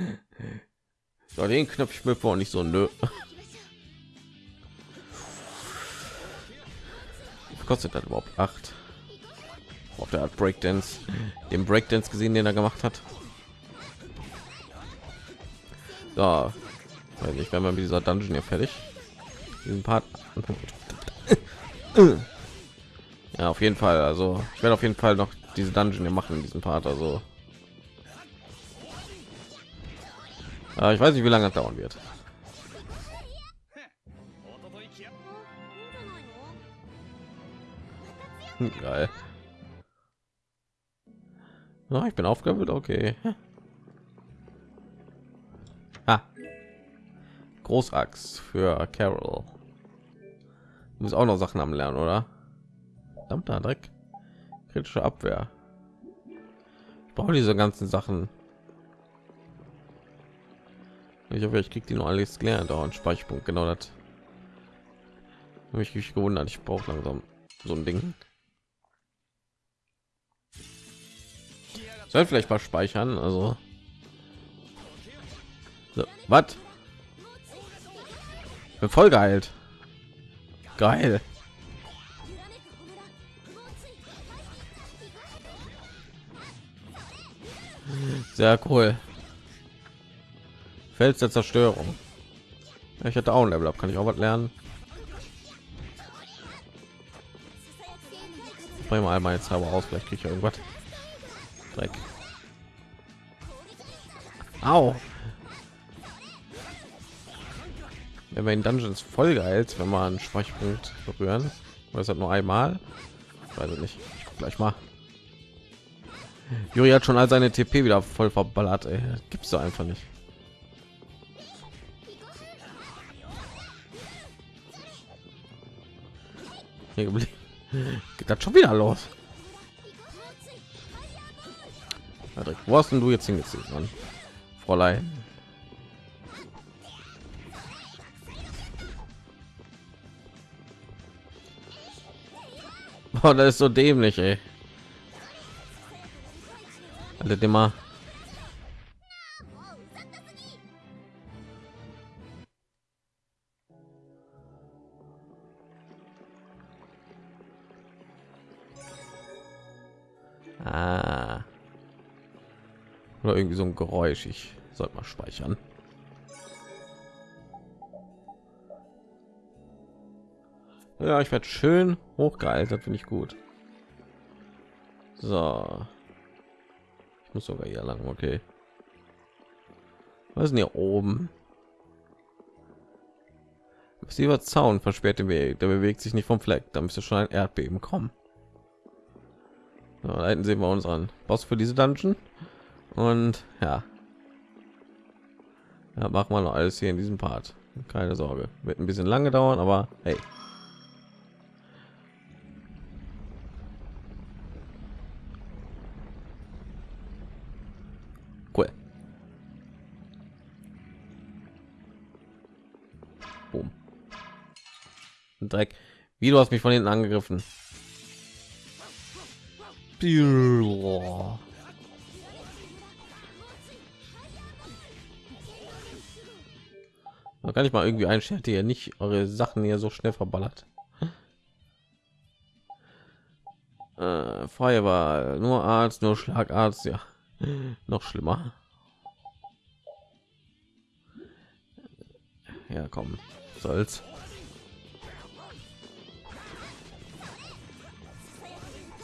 so, den Knopf ich mir vor nicht so nö. Kostet das überhaupt? Acht. Auf der Art Breakdance, den Breakdance gesehen, den er gemacht hat. So, also weiß nicht, werden wir mit dieser Dungeon hier fertig. Diesen Part. ja, auf jeden Fall. Also, ich werde auf jeden Fall noch diese Dungeon hier machen in diesem Part. Also, äh, ich weiß nicht, wie lange das dauern wird. Hm, geil. Na, ich bin aufgewühlt, okay. Großachs für Carol. Bist auch noch Sachen am Lernen, oder? Verdammter Dreck. Kritische Abwehr. Ich brauche diese ganzen Sachen. Ich hoffe, ich krieg die noch alles gelernt. Dauernd Speicherpunkt, genau das. Mich richtig gewundert. Ich brauche langsam so ein Ding. Soll vielleicht mal speichern, also. So, was? Bin voll geheilt. Geil. Sehr cool. Fels der Zerstörung. Ich hatte auch ein Level up. Kann ich auch was lernen? Bring mal meine Zauber aus. Vielleicht kriege ich irgendwas. Dreck. Au. Wenn in Dungeons voll geheilt, wenn man einen Speicherpunkt berühren. Oder ist das nur einmal? Ich weiß nicht. Ich guck gleich mal. Juri hat schon all seine TP wieder voll verballert. Ey. Gibt's da einfach nicht. Hier geblieben. Geht das schon wieder los? Patrick, wo hast denn du jetzt hingezogen, Mann? Fräulein? Oh, das ist so dämlich, ey. Alle immer. Ah. Oder irgendwie so ein Geräusch. Ich sollte mal speichern. Ja, ich werde schön hochgealtert, finde ich gut. So. Ich muss sogar hier lang, okay. Was ist denn hier oben? Massiver Zaun versperrt den Weg. Der bewegt sich nicht vom Fleck. Da müsste schon ein Erdbeben kommen. So, da hinten sehen wir unseren Boss für diese Dungeon. Und ja, ja machen wir noch alles hier in diesem Part. Keine Sorge, wird ein bisschen lange dauern, aber hey. Dreck. Wie du hast mich von hinten angegriffen. Man kann ich mal irgendwie einstellen, ihr nicht eure Sachen hier so schnell verballert. Äh, Feuerwahl, nur Arzt, nur Schlagarzt, ja, noch schlimmer. Ja, komm, soll's.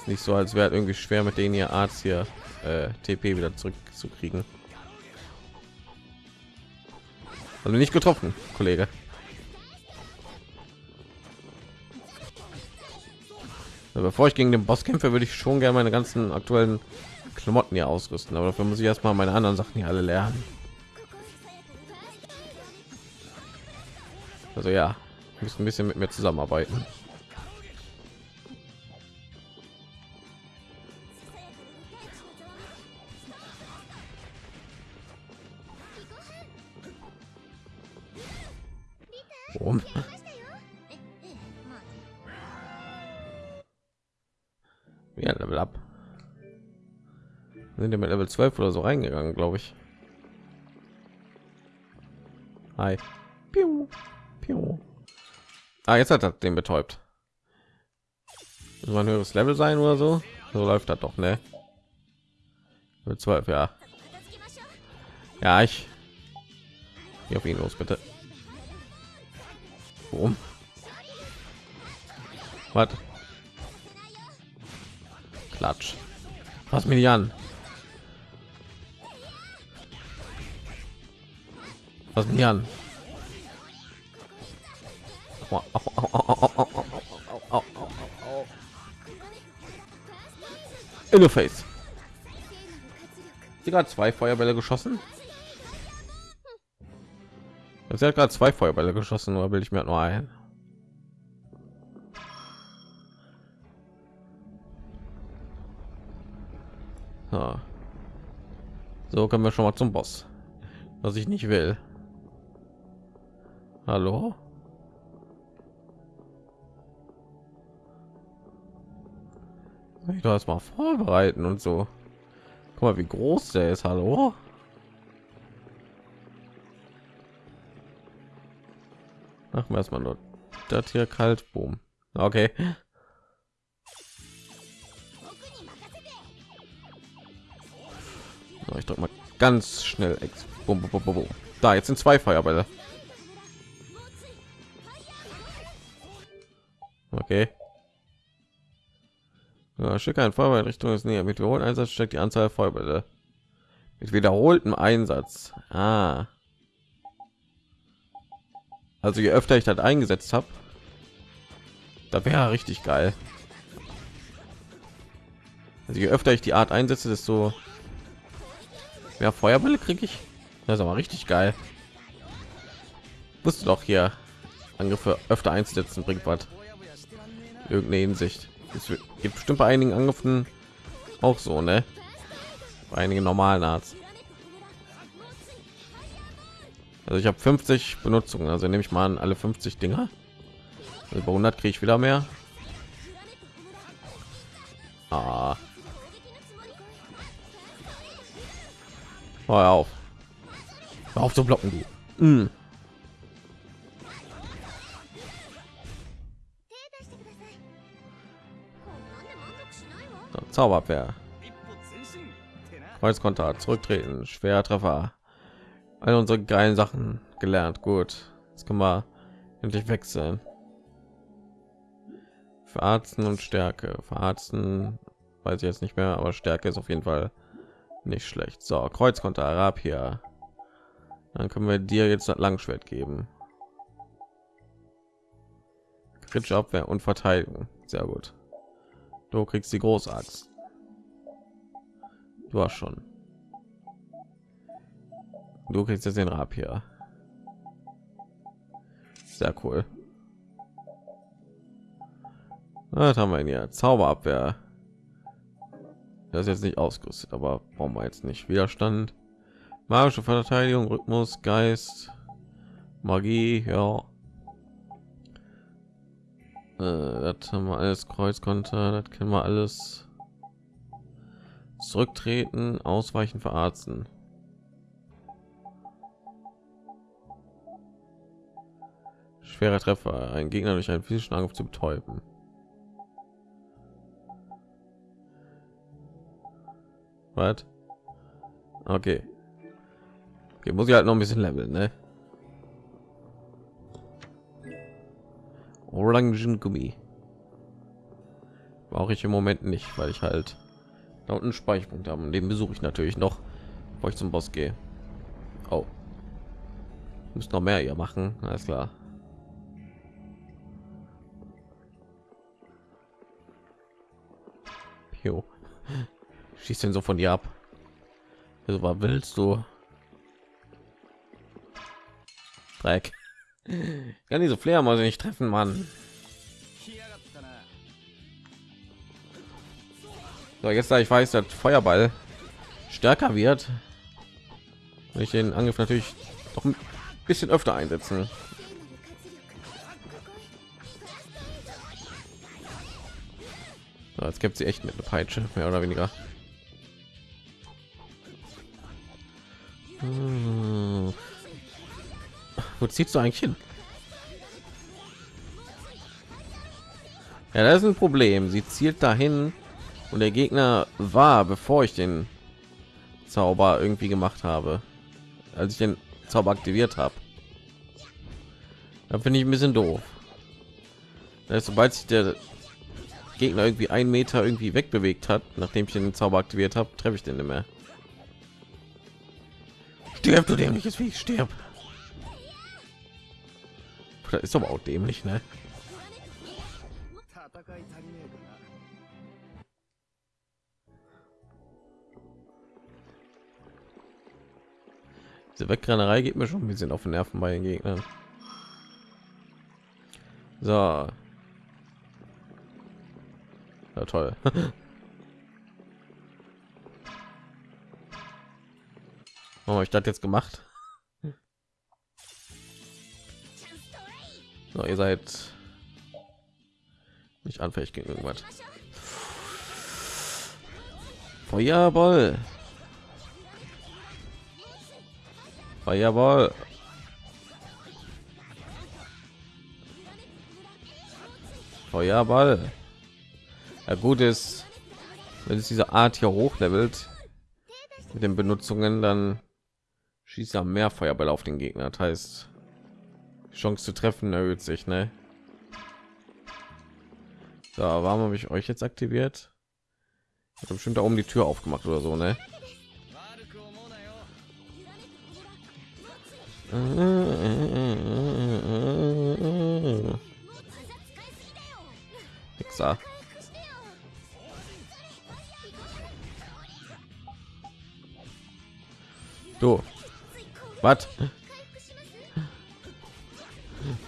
Nicht so, als wäre irgendwie schwer mit denen ihr Arzt hier äh, TP wieder zurückzukriegen. Also nicht getroffen, Kollege. Aber bevor ich gegen den Boss kämpfe, würde ich schon gerne meine ganzen aktuellen Klamotten hier ausrüsten. Aber dafür muss ich erstmal meine anderen Sachen hier alle lernen. Also ja, müssen ein bisschen mit mir zusammenarbeiten. 12 oder so reingegangen, glaube ich. Hi. Piu. Piu. Ah, jetzt hat er den betäubt. Muss ein höheres Level sein oder so? So läuft das doch, ne? Mit 12, ja. Ja, ich. Hier auf ihn los, bitte. Warum? Was? Klatsch. Was mir die an? Was mir an? In the face. Sie gerade zwei Feuerbälle geschossen. Sie hat gerade zwei Feuerbälle geschossen, oder will ich mir nur ein? So können wir schon mal zum Boss, was ich nicht will. Hallo? Ich das mal vorbereiten und so. Guck mal, wie groß der ist. Hallo? Machen wir erstmal nur das hier kalt. Boom. Okay. So, ich drücke mal ganz schnell X. Boom, boom, boom, boom. Da, jetzt sind zwei Feuerbälle. Okay. Ja, schicke ein Feuerball in Richtung des Nähe. Mit wiederholten Einsatz steckt die Anzahl Feuerbälle. Mit wiederholtem Einsatz. Ah. Also je öfter ich das eingesetzt habe, da wäre richtig geil. Also je öfter ich die Art einsetze, desto mehr Feuerbälle kriege ich. Das ist aber richtig geil. Wusste doch hier Angriffe öfter einzusetzen bringt was. Irgendeine Hinsicht. Es gibt bestimmt bei einigen Angriffen auch so, ne? Bei einigen normalen Arzt. Also ich habe 50 Benutzungen, also nehme ich mal an alle 50 Dinger. Also bei 100 kriege ich wieder mehr. Ah. Hör auf. Hör auf zu blocken, du. Mm. Zauberabwehr. Kreuzkonter, zurücktreten, schwer Treffer. All unsere geilen Sachen gelernt. Gut, jetzt können wir endlich wechseln. Verarzten und Stärke. Verarzten weiß ich jetzt nicht mehr, aber Stärke ist auf jeden Fall nicht schlecht. So, Kreuzkonter, Arab hier. Dann können wir dir jetzt das Langschwert geben. Kritische Abwehr und Verteidigung. Sehr gut. Du kriegst die Großaxt. Du hast schon. Du kriegst jetzt den Rapier. Sehr cool. Was haben wir hier? Zauberabwehr. Das ist jetzt nicht ausgerüstet, aber brauchen wir jetzt nicht. Widerstand, magische Verteidigung, Rhythmus, Geist, Magie, ja. Äh, das haben wir alles Kreuzkonter, das kennen wir alles. Zurücktreten, ausweichen, verarzten. Schwerer Treffer, ein Gegner durch einen physischen Angriff zu betäuben. Was? Okay. Okay, muss ich halt noch ein bisschen leveln, ne? Orangengummi. Brauche ich im Moment nicht, weil ich halt da unten Speicherpunkt haben. Den besuche ich natürlich noch, bevor ich zum Boss gehe. Oh. Muss noch mehr hier machen, alles klar. Jo. Schießt denn so von dir ab? Also, was willst du? Dreck. Kann diese Fledermäuse nicht treffen, Mann. So, jetzt da ich weiß, dass Feuerball stärker wird, will ich den Angriff natürlich doch ein bisschen öfter einsetzen. So, jetzt gibt sie echt mit einer Peitsche, mehr oder weniger. Hm. Wo ziehst du eigentlich hin? Ja, das ist ein Problem. Sie zielt dahin und der Gegner war, bevor ich den Zauber irgendwie gemacht habe, als ich den Zauber aktiviert habe. Da finde ich ein bisschen doof. Heißt, sobald sich der Gegner irgendwie ein Meter irgendwie wegbewegt hat, nachdem ich den Zauber aktiviert habe, treffe ich den nicht mehr. Stirb du dämliches Vieh, stirb. Das ist aber auch dämlich, ne? Diese Wegrennerei geht mir schon ein bisschen auf den Nerven bei den Gegnern. So. Ja, toll. Warum habe ich das jetzt gemacht? So, ihr seid nicht anfällig gegen irgendwas. Feuerball. Feuerball. Feuerball. Ja, gut ist, wenn es diese Art hier hochlevelt mit den Benutzungen, dann schießt er mehr Feuerball auf den Gegner. Das heißt, Chance zu treffen erhöht sich, ne? Da, warum habe ich euch jetzt aktiviert? Hat bestimmt da oben die Tür aufgemacht oder so, ne? Hexer. Du. Was?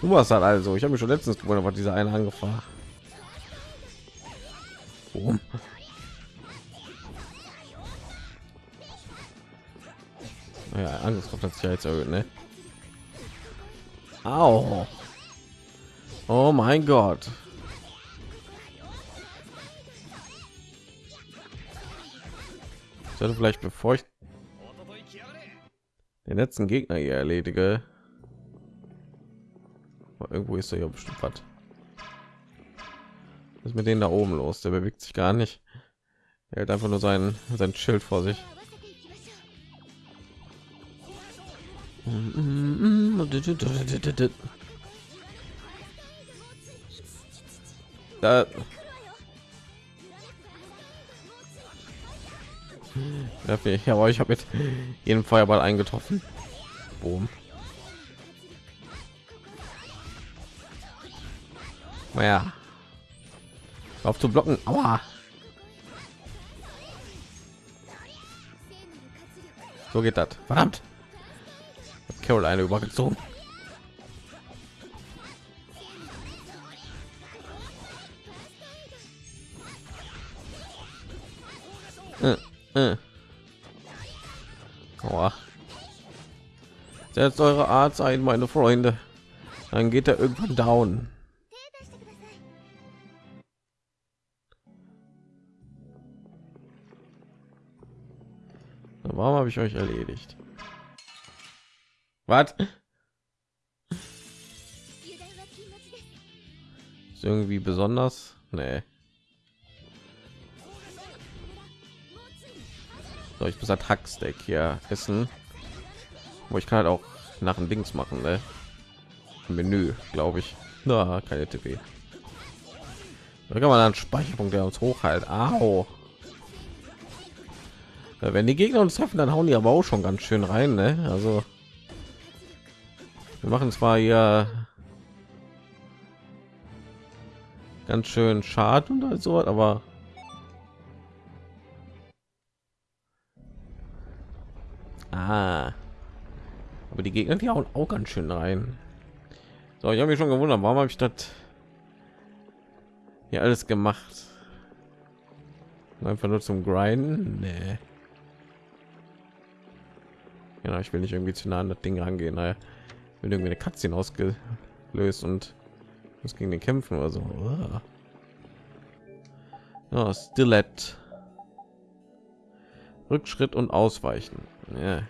Du warst halt also. Ich habe mich schon letztens gewonnen was dieser eine angefahren. Oh. Ja, Angriffskraft hat sich ja jetzt erhöht, ne? Au. Oh mein Gott. Ich sollte vielleicht, bevor ich den letzten Gegner hier erledige, Irgendwo ist er hier bestimmt was. Was ist mit denen da oben los? Der bewegt sich gar nicht. Er hat einfach nur sein, sein Schild vor sich. Da. Ja, ich habe mit jedem Feuerball eingetroffen. Boom. Naja. Auf zu blocken. Aua. So geht das. Verdammt. Caroline übergezogen. Äh, äh. Setzt eure Art ein, meine Freunde. Dann geht er irgendwann down. Warum habe ich euch erledigt? Was? Irgendwie besonders? Nee. So, ich muss halt Hacksteak hier essen. Wo ich kann halt auch nach dem Dings machen, ne? Menü, glaube ich. Na, keine TP. Da kann man dann Speicherpunkt, der uns hoch halt. Au. Ja, wenn die Gegner uns treffen, dann hauen die aber auch schon ganz schön rein, ne? Also wir machen zwar hier ganz schön Schaden und so, aber ah, aber die Gegner die hauen auch ganz schön rein. So, ich habe mich schon gewundert, warum habe ich das hier alles gemacht? Einfach nur zum Grinden? Nee. Genau, ich will nicht irgendwie zu nah an das Ding rangehen. Naja, wird irgendwie eine Katze ausgelöst und muss gegen den kämpfen oder so. Uah. Ja, Stilett. Rückschritt und Ausweichen. Ja,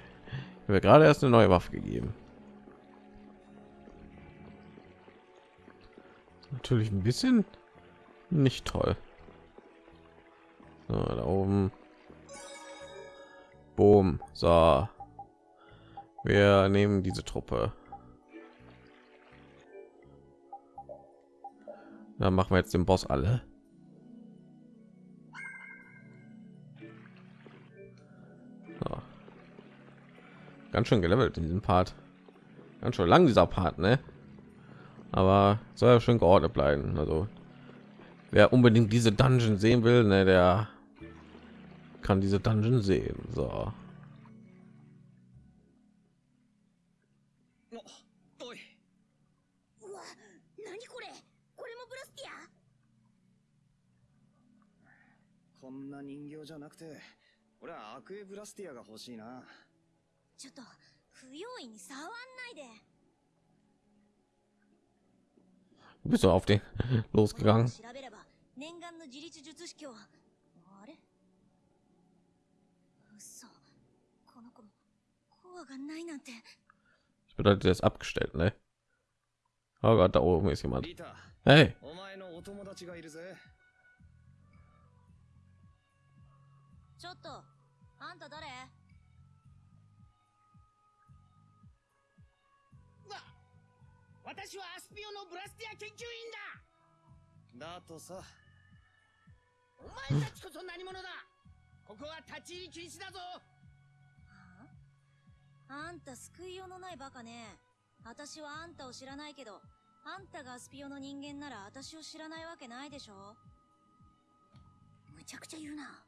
habe gerade erst eine neue Waffe gegeben. Natürlich ein bisschen nicht toll. So, da oben. Boom. So. Wir nehmen diese Truppe. Dann machen wir jetzt den Boss alle. So. Ganz schön gelevelt in diesem Part. Ganz schön lang dieser Part, ne? Aber soll ja schön geordnet bleiben. Also wer unbedingt diese Dungeon sehen will, ne, der kann diese Dungeon sehen. So. な人形じゃなくて、俺はアクエブラスティアが欲しいな。ちょっと不用意に触んないで Bist du auf den 調 losgegangen? べれば念願の自立術式をあれ嘘この子もコアがないなんて Das bedeutet, er ist abgestellt, ne? Oh Gott, da oben ist jemand. Hey, ちょっとあんた誰？私はアスピオのブラスティア研究員だ。だとさ、お前たちこそ何者だ？ここは立ち入り禁止だぞ。あんた救いようのないバカね。私はあんたを知らないけどあんたがアスピオの人間なら私を知らないわけないでしょ。むちゃくちゃ言うな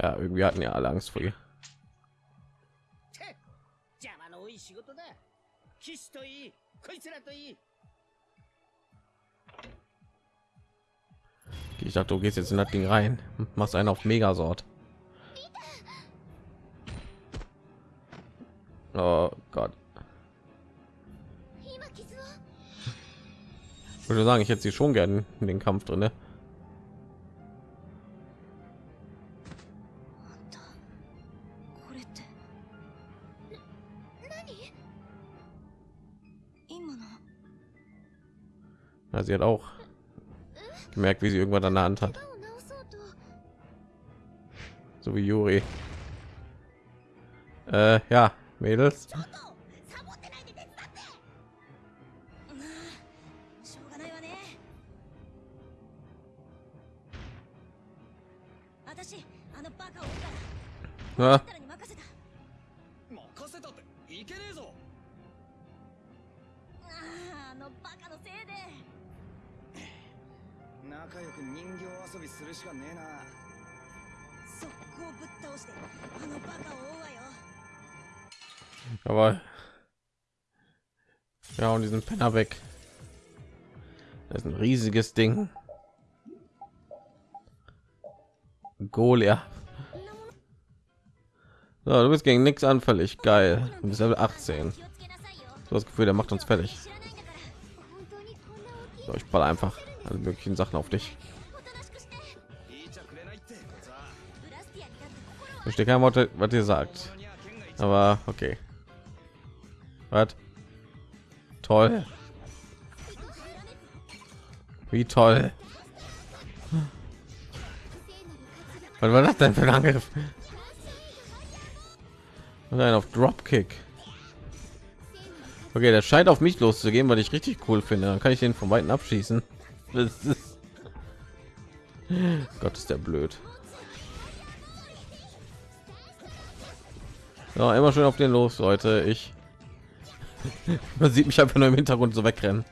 Ja, irgendwie hatten ja alle Angst vor ihr. Ich dachte, du gehst jetzt in das Ding rein, machst einen auf Megasort. Oh Gott. Ich würde sagen, ich hätte sie schon gerne in den Kampf drin. Ne? ja, sie hat auch gemerkt wie sie irgendwann an der hand hat so wie Juri. Äh, ja, Mädels. Ja. 仲良く人形遊びするしかねえな。速攻ぶっ倒してあのバカを追うわよ aber ja, und diesen Penner weg. Das ist ein riesiges Ding. Golia. So, du bist gegen nichts anfällig. Geil. Du bist Level 18. 気をつけなさいよ So das Gefühl, der macht uns fertig. 知らないんだから本当にこんな大きい So, ich ball einfach alle möglichen Sachen auf dich. Ich verstehe kein Wort, was ihr sagt. Aber okay. Was? Toll. Wie toll. Was war das denn für ein Angriff? Nein, auf Dropkick. Okay, der scheint auf mich loszugehen, weil ich richtig cool finde. Dann kann ich den von weitem abschießen. Das ist Gott, ist der blöd. Ja, immer schön auf den los, Leute. Ich man sieht mich einfach nur im Hintergrund so wegrennen.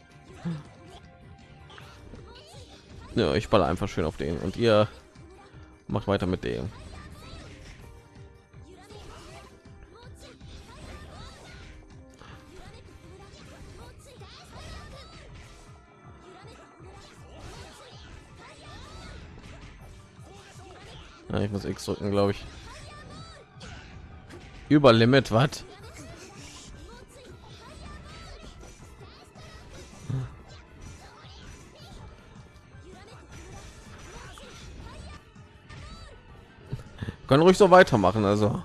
Ja, ich baller einfach schön auf den und ihr macht weiter mit dem. Ja, ich muss X drücken, glaube ich. Über Limit, was? Können ruhig so weitermachen, also.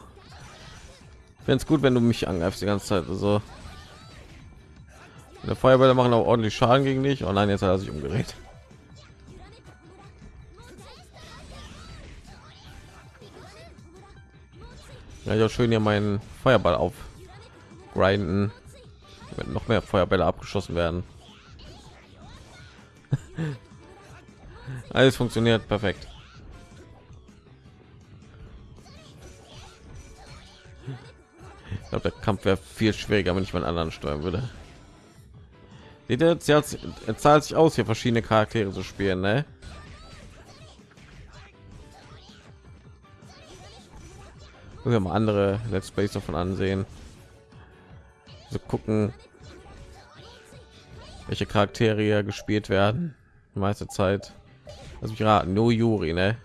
Wenn es gut, wenn du mich angreifst die ganze Zeit, also. Der Feuerbälle machen auch ordentlich Schaden gegen dich. Oh nein, jetzt hat er sich umgedreht. Ja, ja, schön hier meinen Feuerball auf grinden, wenn noch mehr Feuerbälle abgeschossen werden. Alles funktioniert perfekt. Ich glaube, der Kampf wäre viel schwieriger, wenn ich meinen anderen steuern würde. Seht zahlt sich aus, hier verschiedene Charaktere zu spielen, ne? Ja mal andere Let's Plays davon ansehen. So gucken, welche Charaktere gespielt werden. Die meiste Zeit. Lass mich raten, no Yuri, ne?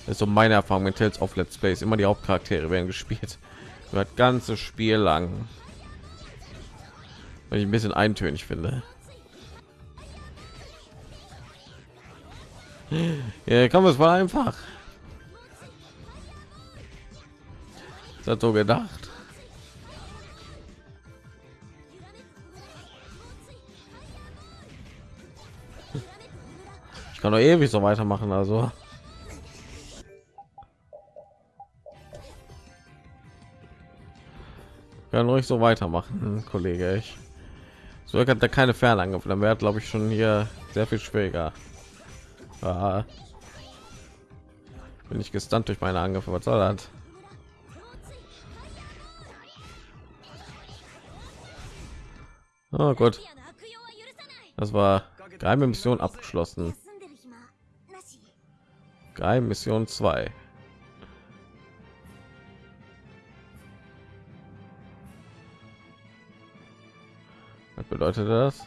Das ist so meine Erfahrung mit Tales of Let's Plays. Immer die Hauptcharaktere werden gespielt. Das ganze Spiel lang. Weil ich ein bisschen eintönig finde. Ja, komm, es war einfach. Das so gedacht. Ich kann doch ewig so weitermachen, also. Kann ruhig so weitermachen, Kollege. Ich so hat er keine Fernangriffe, dann wäre glaube ich schon hier sehr viel schwieriger. Ah. Bin ich gestunt durch meine Angriffe, was soll das? Ah, oh Gott. Das war geheime Mission abgeschlossen. Geheime Mission 2. Was bedeutet das?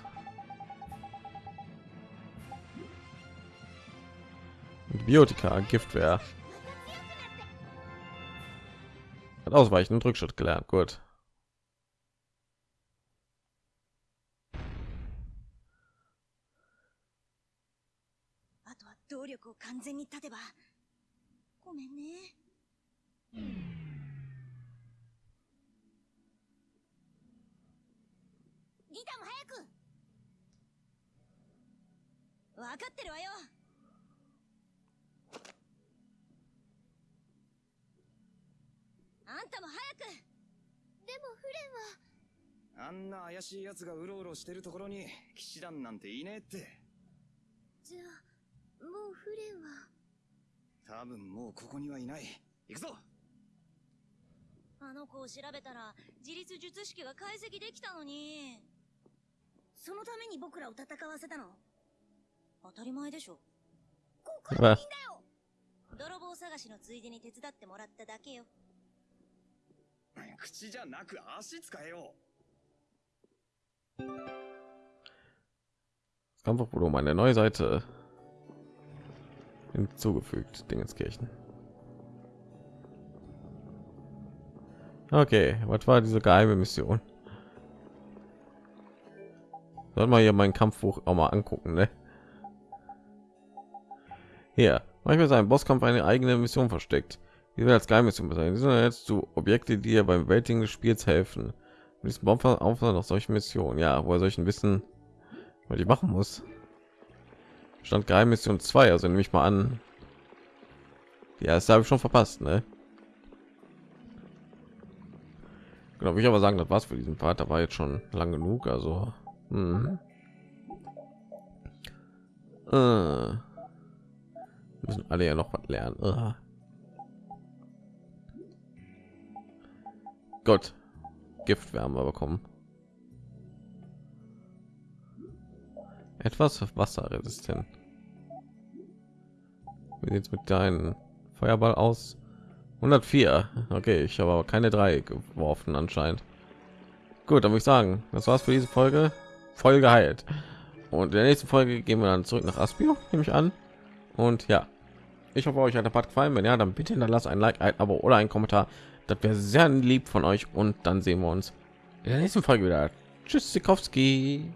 Biotika, Giftwehr. Hat ausweichen und Rückschritt gelernt. Gut. 完全に立てば。ごめんね。ギターも早く。分かってるわよ。あんたも早く。でもフレンは。あんな怪しい奴がうろうろしてるところに騎士団なんていねえって。じゃあもうフレンは？多分もうここにはいない。行くぞ！あの子を調べたら自立術式が解析できたのに。そのために僕らを戦わせたの？当たり前でしょ。あ泥棒探しのついでに手伝ってもらっただけよ。口じゃなく足使えよ！Kampfvolumen eine neue Seite hinzugefügt. Dingenskirchen. Okay, was war diese geheime Mission? Soll mal hier meinen Kampfbuch auch mal angucken, ne? Hier, manchmal ist ein Bosskampf eine eigene Mission versteckt. Die wird als Geheimmission bezeichnet. Sind jetzt zu Objekte, die dir beim Bewältigen des Spiels helfen. Und diesem Bomber auf noch solche Missionen, ja, wo er solchen Wissen, was ich machen muss. Stand Geheimmission 2, also nehme ich mal an. Ja, das habe ich schon verpasst, ne? Genau, ich aber sagen, das war's für diesen Part. Da war jetzt schon lang genug, also. Mhm. Äh. Müssen alle ja noch was lernen. Äh. Gott, Giftwärme bekommen. Etwas wasserresistent. Wie sieht's mit deinem Feuerball aus? 104. Okay, ich habe aber keine drei geworfen anscheinend. Gut, dann würde ich sagen, das war's für diese Folge. Voll geheilt. Und in der nächsten Folge gehen wir dann zurück nach Aspio, nehme ich an. Und ja, ich hoffe, euch hat der Part gefallen. Wenn ja, dann bitte hinterlasst ein Like, ein Abo oder ein Kommentar. Das wäre sehr lieb von euch. Und dann sehen wir uns in der nächsten Folge wieder. Tschüss, Sikowski.